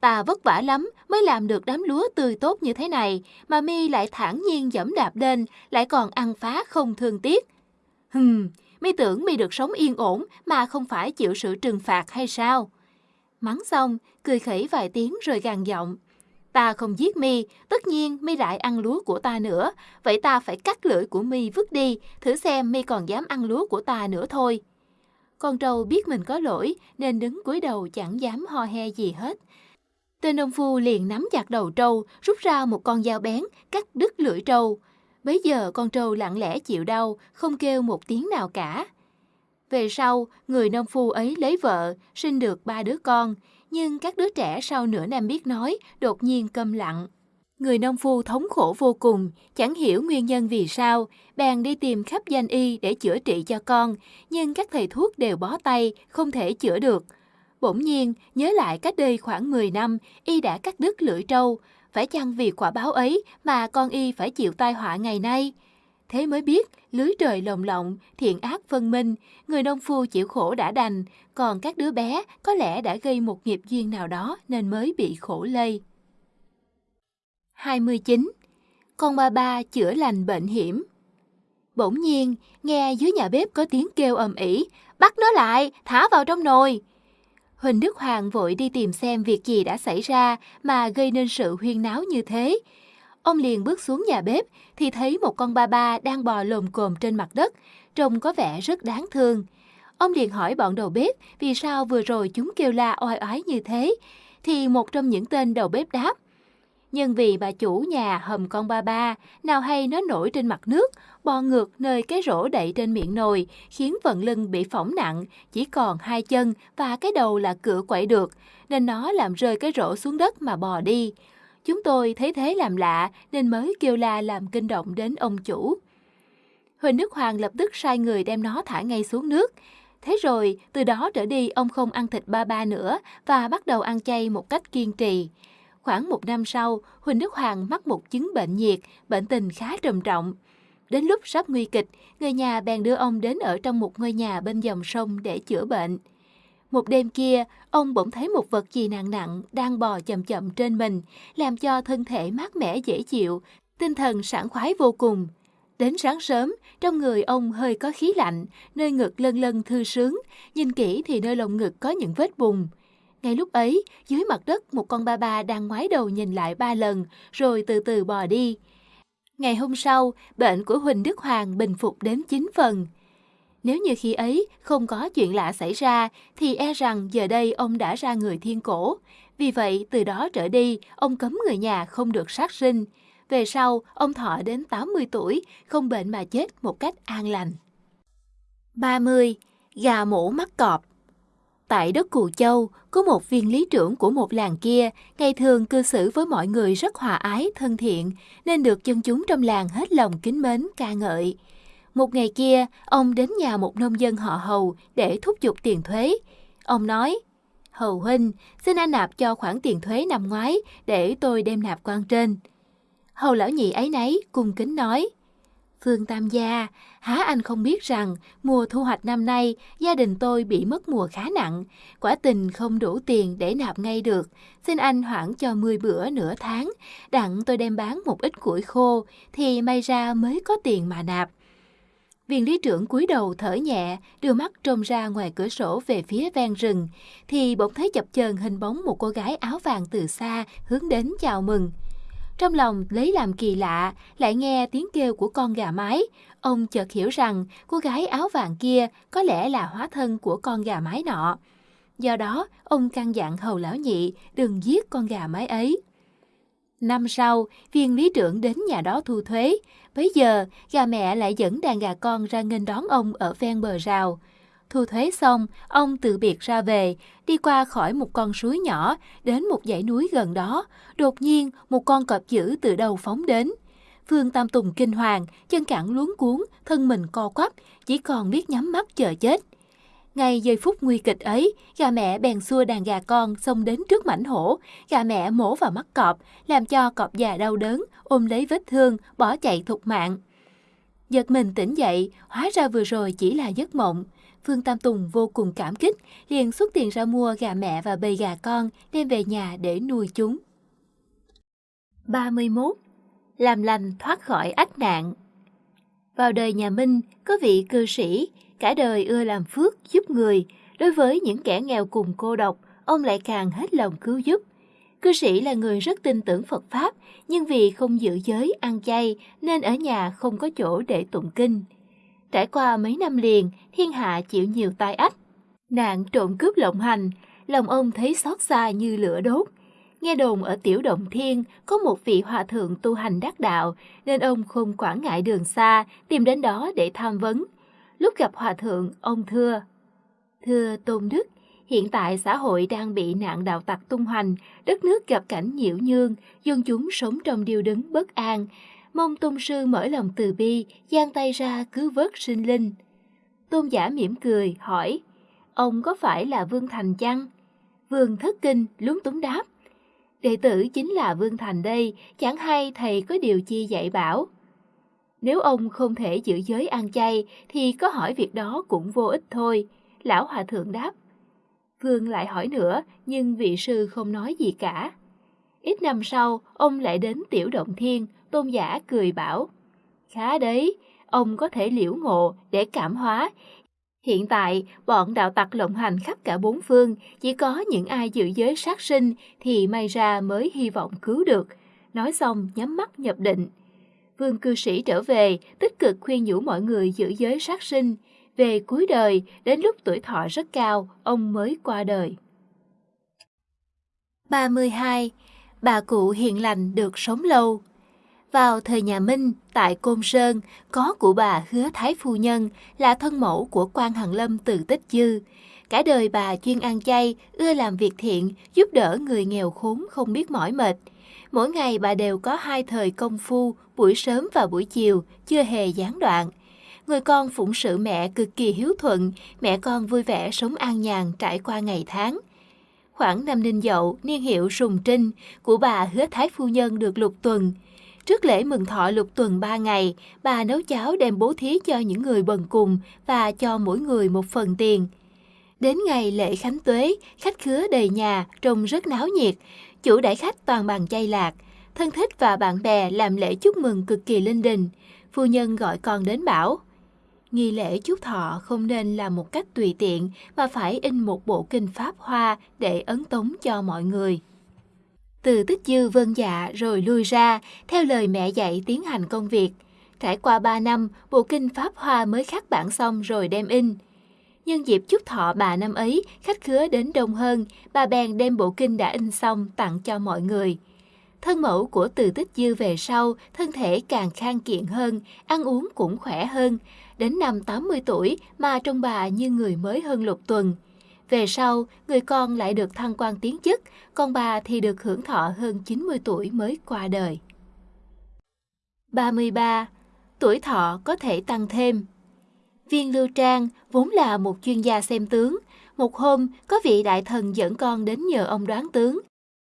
Ta vất vả lắm mới làm được đám lúa tươi tốt như thế này, mà mi lại thản nhiên dẫm đạp lên, lại còn ăn phá không thương tiếc. Hừm, mi tưởng mi được sống yên ổn mà không phải chịu sự trừng phạt hay sao? Mắng xong, cười khẩy vài tiếng rồi gằn giọng. Ta không giết mi, tất nhiên mi lại ăn lúa của ta nữa, vậy ta phải cắt lưỡi của mi vứt đi, thử xem mi còn dám ăn lúa của ta nữa thôi. Con trâu biết mình có lỗi nên đứng cúi đầu chẳng dám ho he gì hết. Tên nông phu liền nắm chặt đầu trâu, rút ra một con dao bén, cắt đứt lưỡi trâu. Bấy giờ con trâu lặng lẽ chịu đau, không kêu một tiếng nào cả. Về sau, người nông phu ấy lấy vợ, sinh được ba đứa con, nhưng các đứa trẻ sau nửa năm biết nói, đột nhiên câm lặng. Người nông phu thống khổ vô cùng, chẳng hiểu nguyên nhân vì sao, bèn đi tìm khắp danh y để chữa trị cho con, nhưng các thầy thuốc đều bó tay, không thể chữa được. Bỗng nhiên, nhớ lại cách đây khoảng 10 năm, y đã cắt đứt lưỡi trâu, phải chăng vì quả báo ấy mà con y phải chịu tai họa ngày nay? Thế mới biết, lưới trời lồng lộng, thiện ác phân minh, người nông phu chịu khổ đã đành, còn các đứa bé có lẽ đã gây một nghiệp duyên nào đó nên mới bị khổ lây. 29. Con ba ba chữa lành bệnh hiểm Bỗng nhiên, nghe dưới nhà bếp có tiếng kêu ầm ĩ, bắt nó lại, thả vào trong nồi. Huỳnh Đức Hoàng vội đi tìm xem việc gì đã xảy ra mà gây nên sự huyên náo như thế. Ông liền bước xuống nhà bếp thì thấy một con ba ba đang bò lồm cồm trên mặt đất, trông có vẻ rất đáng thương. Ông liền hỏi bọn đầu bếp vì sao vừa rồi chúng kêu la oai oái như thế, thì một trong những tên đầu bếp đáp. Nhưng vì bà chủ nhà hầm con ba ba, nào hay nó nổi trên mặt nước, bò ngược nơi cái rổ đậy trên miệng nồi, khiến phần lưng bị phỏng nặng, chỉ còn hai chân và cái đầu là cửa quậy được, nên nó làm rơi cái rổ xuống đất mà bò đi. Chúng tôi thấy thế làm lạ nên mới kêu la làm kinh động đến ông chủ. Huỳnh Đức Hoàng lập tức sai người đem nó thả ngay xuống nước. Thế rồi, từ đó trở đi ông không ăn thịt ba ba nữa và bắt đầu ăn chay một cách kiên trì. Khoảng một năm sau, Huỳnh Đức Hoàng mắc một chứng bệnh nhiệt, bệnh tình khá trầm trọng. Đến lúc sắp nguy kịch, người nhà bèn đưa ông đến ở trong một ngôi nhà bên dòng sông để chữa bệnh. Một đêm kia, ông bỗng thấy một vật gì nặng nặng đang bò chậm chậm trên mình, làm cho thân thể mát mẻ dễ chịu, tinh thần sảng khoái vô cùng. Đến sáng sớm, trong người ông hơi có khí lạnh, nơi ngực lân lân thư sướng, nhìn kỹ thì nơi lồng ngực có những vết bùng. Ngay lúc ấy, dưới mặt đất một con ba ba đang ngoái đầu nhìn lại ba lần, rồi từ từ bò đi. Ngày hôm sau, bệnh của Huỳnh Đức Hoàng bình phục đến 9 phần. Nếu như khi ấy không có chuyện lạ xảy ra, thì e rằng giờ đây ông đã ra người thiên cổ. Vì vậy, từ đó trở đi, ông cấm người nhà không được sát sinh. Về sau, ông thọ đến 80 tuổi, không bệnh mà chết một cách an lành. 30. Gà mổ mắt cọp Tại đất Cù Châu, có một viên lý trưởng của một làng kia, ngày thường cư xử với mọi người rất hòa ái, thân thiện, nên được dân chúng trong làng hết lòng kính mến, ca ngợi. Một ngày kia, ông đến nhà một nông dân họ Hầu để thúc giục tiền thuế. Ông nói, Hầu huynh, xin anh nạp cho khoản tiền thuế năm ngoái để tôi đem nạp quan trên. Hầu lão nhị ấy nấy cung kính nói, Phương Tam gia, há anh không biết rằng mùa thu hoạch năm nay gia đình tôi bị mất mùa khá nặng, quả tình không đủ tiền để nạp ngay được. Xin anh hoãn cho 10 bữa nửa tháng, đặng tôi đem bán một ít củi khô thì may ra mới có tiền mà nạp. Viên lý trưởng cúi đầu thở nhẹ, đưa mắt trông ra ngoài cửa sổ về phía ven rừng, thì bỗng thấy chập chờn hình bóng một cô gái áo vàng từ xa hướng đến chào mừng. Trong lòng lấy làm kỳ lạ, lại nghe tiếng kêu của con gà mái. Ông chợt hiểu rằng cô gái áo vàng kia có lẽ là hóa thân của con gà mái nọ. Do đó, ông căn dặn hầu lão nhị đừng giết con gà mái ấy. Năm sau, viên lý trưởng đến nhà đó thu thuế. Bây giờ, gà mẹ lại dẫn đàn gà con ra nghênh đón ông ở ven bờ rào. Thu thuế xong, ông từ biệt ra về, đi qua khỏi một con suối nhỏ, đến một dãy núi gần đó. Đột nhiên, một con cọp dữ từ đầu phóng đến. Phương Tam Tùng kinh hoàng, chân cẳng luống cuốn, thân mình co quắp, chỉ còn biết nhắm mắt chờ chết. Ngay giây phút nguy kịch ấy, gà mẹ bèn xua đàn gà con xông đến trước mảnh hổ. Gà mẹ mổ vào mắt cọp, làm cho cọp già đau đớn, ôm lấy vết thương, bỏ chạy thục mạng. Giật mình tỉnh dậy, hóa ra vừa rồi chỉ là giấc mộng. Phương Tam Tùng vô cùng cảm kích, liền xuất tiền ra mua gà mẹ và bầy gà con đem về nhà để nuôi chúng. 31. Làm lành thoát khỏi ách nạn Vào đời nhà Minh, có vị cư sĩ, cả đời ưa làm phước giúp người. Đối với những kẻ nghèo cùng cô độc, ông lại càng hết lòng cứu giúp. Cư sĩ là người rất tin tưởng Phật Pháp, nhưng vì không giữ giới, ăn chay, nên ở nhà không có chỗ để tụng kinh. Trải qua mấy năm liền, thiên hạ chịu nhiều tai ách. Nạn trộm cướp lộng hành, lòng ông thấy xót xa như lửa đốt. Nghe đồn ở Tiểu Động Thiên có một vị hòa thượng tu hành đắc đạo, nên ông không quản ngại đường xa, tìm đến đó để tham vấn. Lúc gặp hòa thượng, ông thưa, Thưa Tôn Đức, hiện tại xã hội đang bị nạn đạo tặc tung hoành, đất nước gặp cảnh nhiễu nhương, dân chúng sống trong điều đứng bất an, mong tôn sư mở lòng từ bi, giang tay ra cứu vớt sinh linh. Tôn giả mỉm cười, hỏi, ông có phải là Vương Thành chăng? Vương thất kinh, lúng túng đáp. Đệ tử chính là Vương Thành đây, chẳng hay thầy có điều chi dạy bảo. Nếu ông không thể giữ giới ăn chay, thì có hỏi việc đó cũng vô ích thôi. Lão Hòa Thượng đáp. Vương lại hỏi nữa, nhưng vị sư không nói gì cả. Ít năm sau, ông lại đến Tiểu Động Thiên, tôn giả cười bảo. Khá đấy, ông có thể liễu ngộ để cảm hóa. Hiện tại, bọn đạo tặc lộng hành khắp cả bốn phương, chỉ có những ai giữ giới sát sinh thì may ra mới hy vọng cứu được. Nói xong nhắm mắt nhập định. Vương cư sĩ trở về, tích cực khuyên nhủ mọi người giữ giới sát sinh. Về cuối đời, đến lúc tuổi thọ rất cao, ông mới qua đời. 32. Bà cụ hiền lành được sống lâu vào thời nhà Minh, tại Côn Sơn, có cụ bà Hứa Thái Phu Nhân là thân mẫu của quan Hằng Lâm từ Tích Dư. Cả đời bà chuyên ăn chay, ưa làm việc thiện, giúp đỡ người nghèo khốn không biết mỏi mệt. Mỗi ngày bà đều có hai thời công phu, buổi sớm và buổi chiều, chưa hề gián đoạn. Người con phụng sự mẹ cực kỳ hiếu thuận, mẹ con vui vẻ sống an nhàn trải qua ngày tháng. Khoảng năm Ninh Dậu, niên hiệu Sùng Trinh, của bà Hứa Thái Phu Nhân được lục tuần. Trước lễ mừng thọ lục tuần ba ngày, bà nấu cháo đem bố thí cho những người bần cùng và cho mỗi người một phần tiền. Đến ngày lễ khánh tuế, khách khứa đầy nhà, trông rất náo nhiệt. Chủ đãi khách toàn bằng chay lạc. Thân thích và bạn bè làm lễ chúc mừng cực kỳ linh đình. Phu nhân gọi con đến bảo. Nghi lễ chúc thọ không nên là một cách tùy tiện mà phải in một bộ kinh pháp hoa để ấn tống cho mọi người. Từ tích dư vân dạ rồi lui ra, theo lời mẹ dạy tiến hành công việc. Trải qua 3 năm, bộ kinh Pháp Hoa mới khắc bản xong rồi đem in. Nhân dịp chúc thọ bà năm ấy, khách khứa đến đông hơn, bà bèn đem bộ kinh đã in xong tặng cho mọi người. Thân mẫu của từ tích dư về sau, thân thể càng khang kiện hơn, ăn uống cũng khỏe hơn. Đến năm 80 tuổi mà trông bà như người mới hơn lục tuần. Về sau, người con lại được thăng quan tiến chức, còn bà thì được hưởng thọ hơn 90 tuổi mới qua đời. 33. Tuổi thọ có thể tăng thêm Viên Lưu Trang vốn là một chuyên gia xem tướng. Một hôm, có vị đại thần dẫn con đến nhờ ông đoán tướng.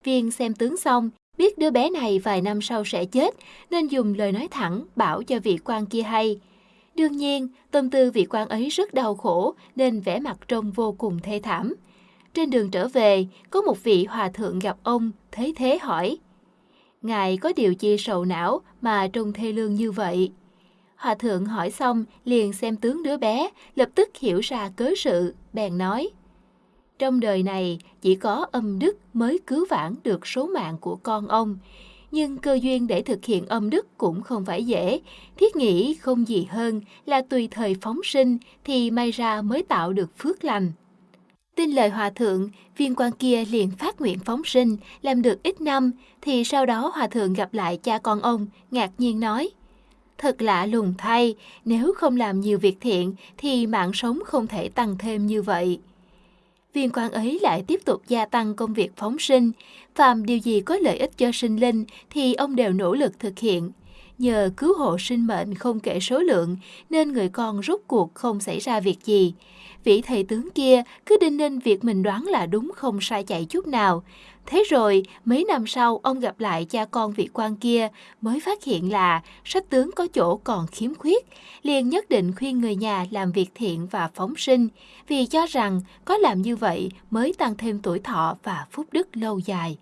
Viên xem tướng xong, biết đứa bé này vài năm sau sẽ chết, nên dùng lời nói thẳng bảo cho vị quan kia hay. Đương nhiên, tâm tư vị quan ấy rất đau khổ nên vẻ mặt trông vô cùng thê thảm. Trên đường trở về, có một vị hòa thượng gặp ông, thấy thế hỏi. Ngài có điều chi sầu não mà trông thê lương như vậy? Hòa thượng hỏi xong liền xem tướng đứa bé, lập tức hiểu ra cớ sự, bèn nói. Trong đời này chỉ có âm đức mới cứu vãn được số mạng của con ông. Nhưng cơ duyên để thực hiện âm đức cũng không phải dễ. Thiết nghĩ không gì hơn là tùy thời phóng sinh thì may ra mới tạo được phước lành. Tin lời hòa thượng, viên quan kia liền phát nguyện phóng sinh, làm được ít năm, thì sau đó hòa thượng gặp lại cha con ông, ngạc nhiên nói. Thật lạ lùng thay, nếu không làm nhiều việc thiện thì mạng sống không thể tăng thêm như vậy. Viên quan ấy lại tiếp tục gia tăng công việc phóng sinh, phàm điều gì có lợi ích cho sinh linh thì ông đều nỗ lực thực hiện. Nhờ cứu hộ sinh mệnh không kể số lượng nên người con rút cuộc không xảy ra việc gì. Vị thầy tướng kia cứ đinh ninh việc mình đoán là đúng không sai chạy chút nào. Thế rồi, mấy năm sau ông gặp lại cha con vị quan kia mới phát hiện là sách tướng có chỗ còn khiếm khuyết, liền nhất định khuyên người nhà làm việc thiện và phóng sinh, vì cho rằng có làm như vậy mới tăng thêm tuổi thọ và phúc đức lâu dài.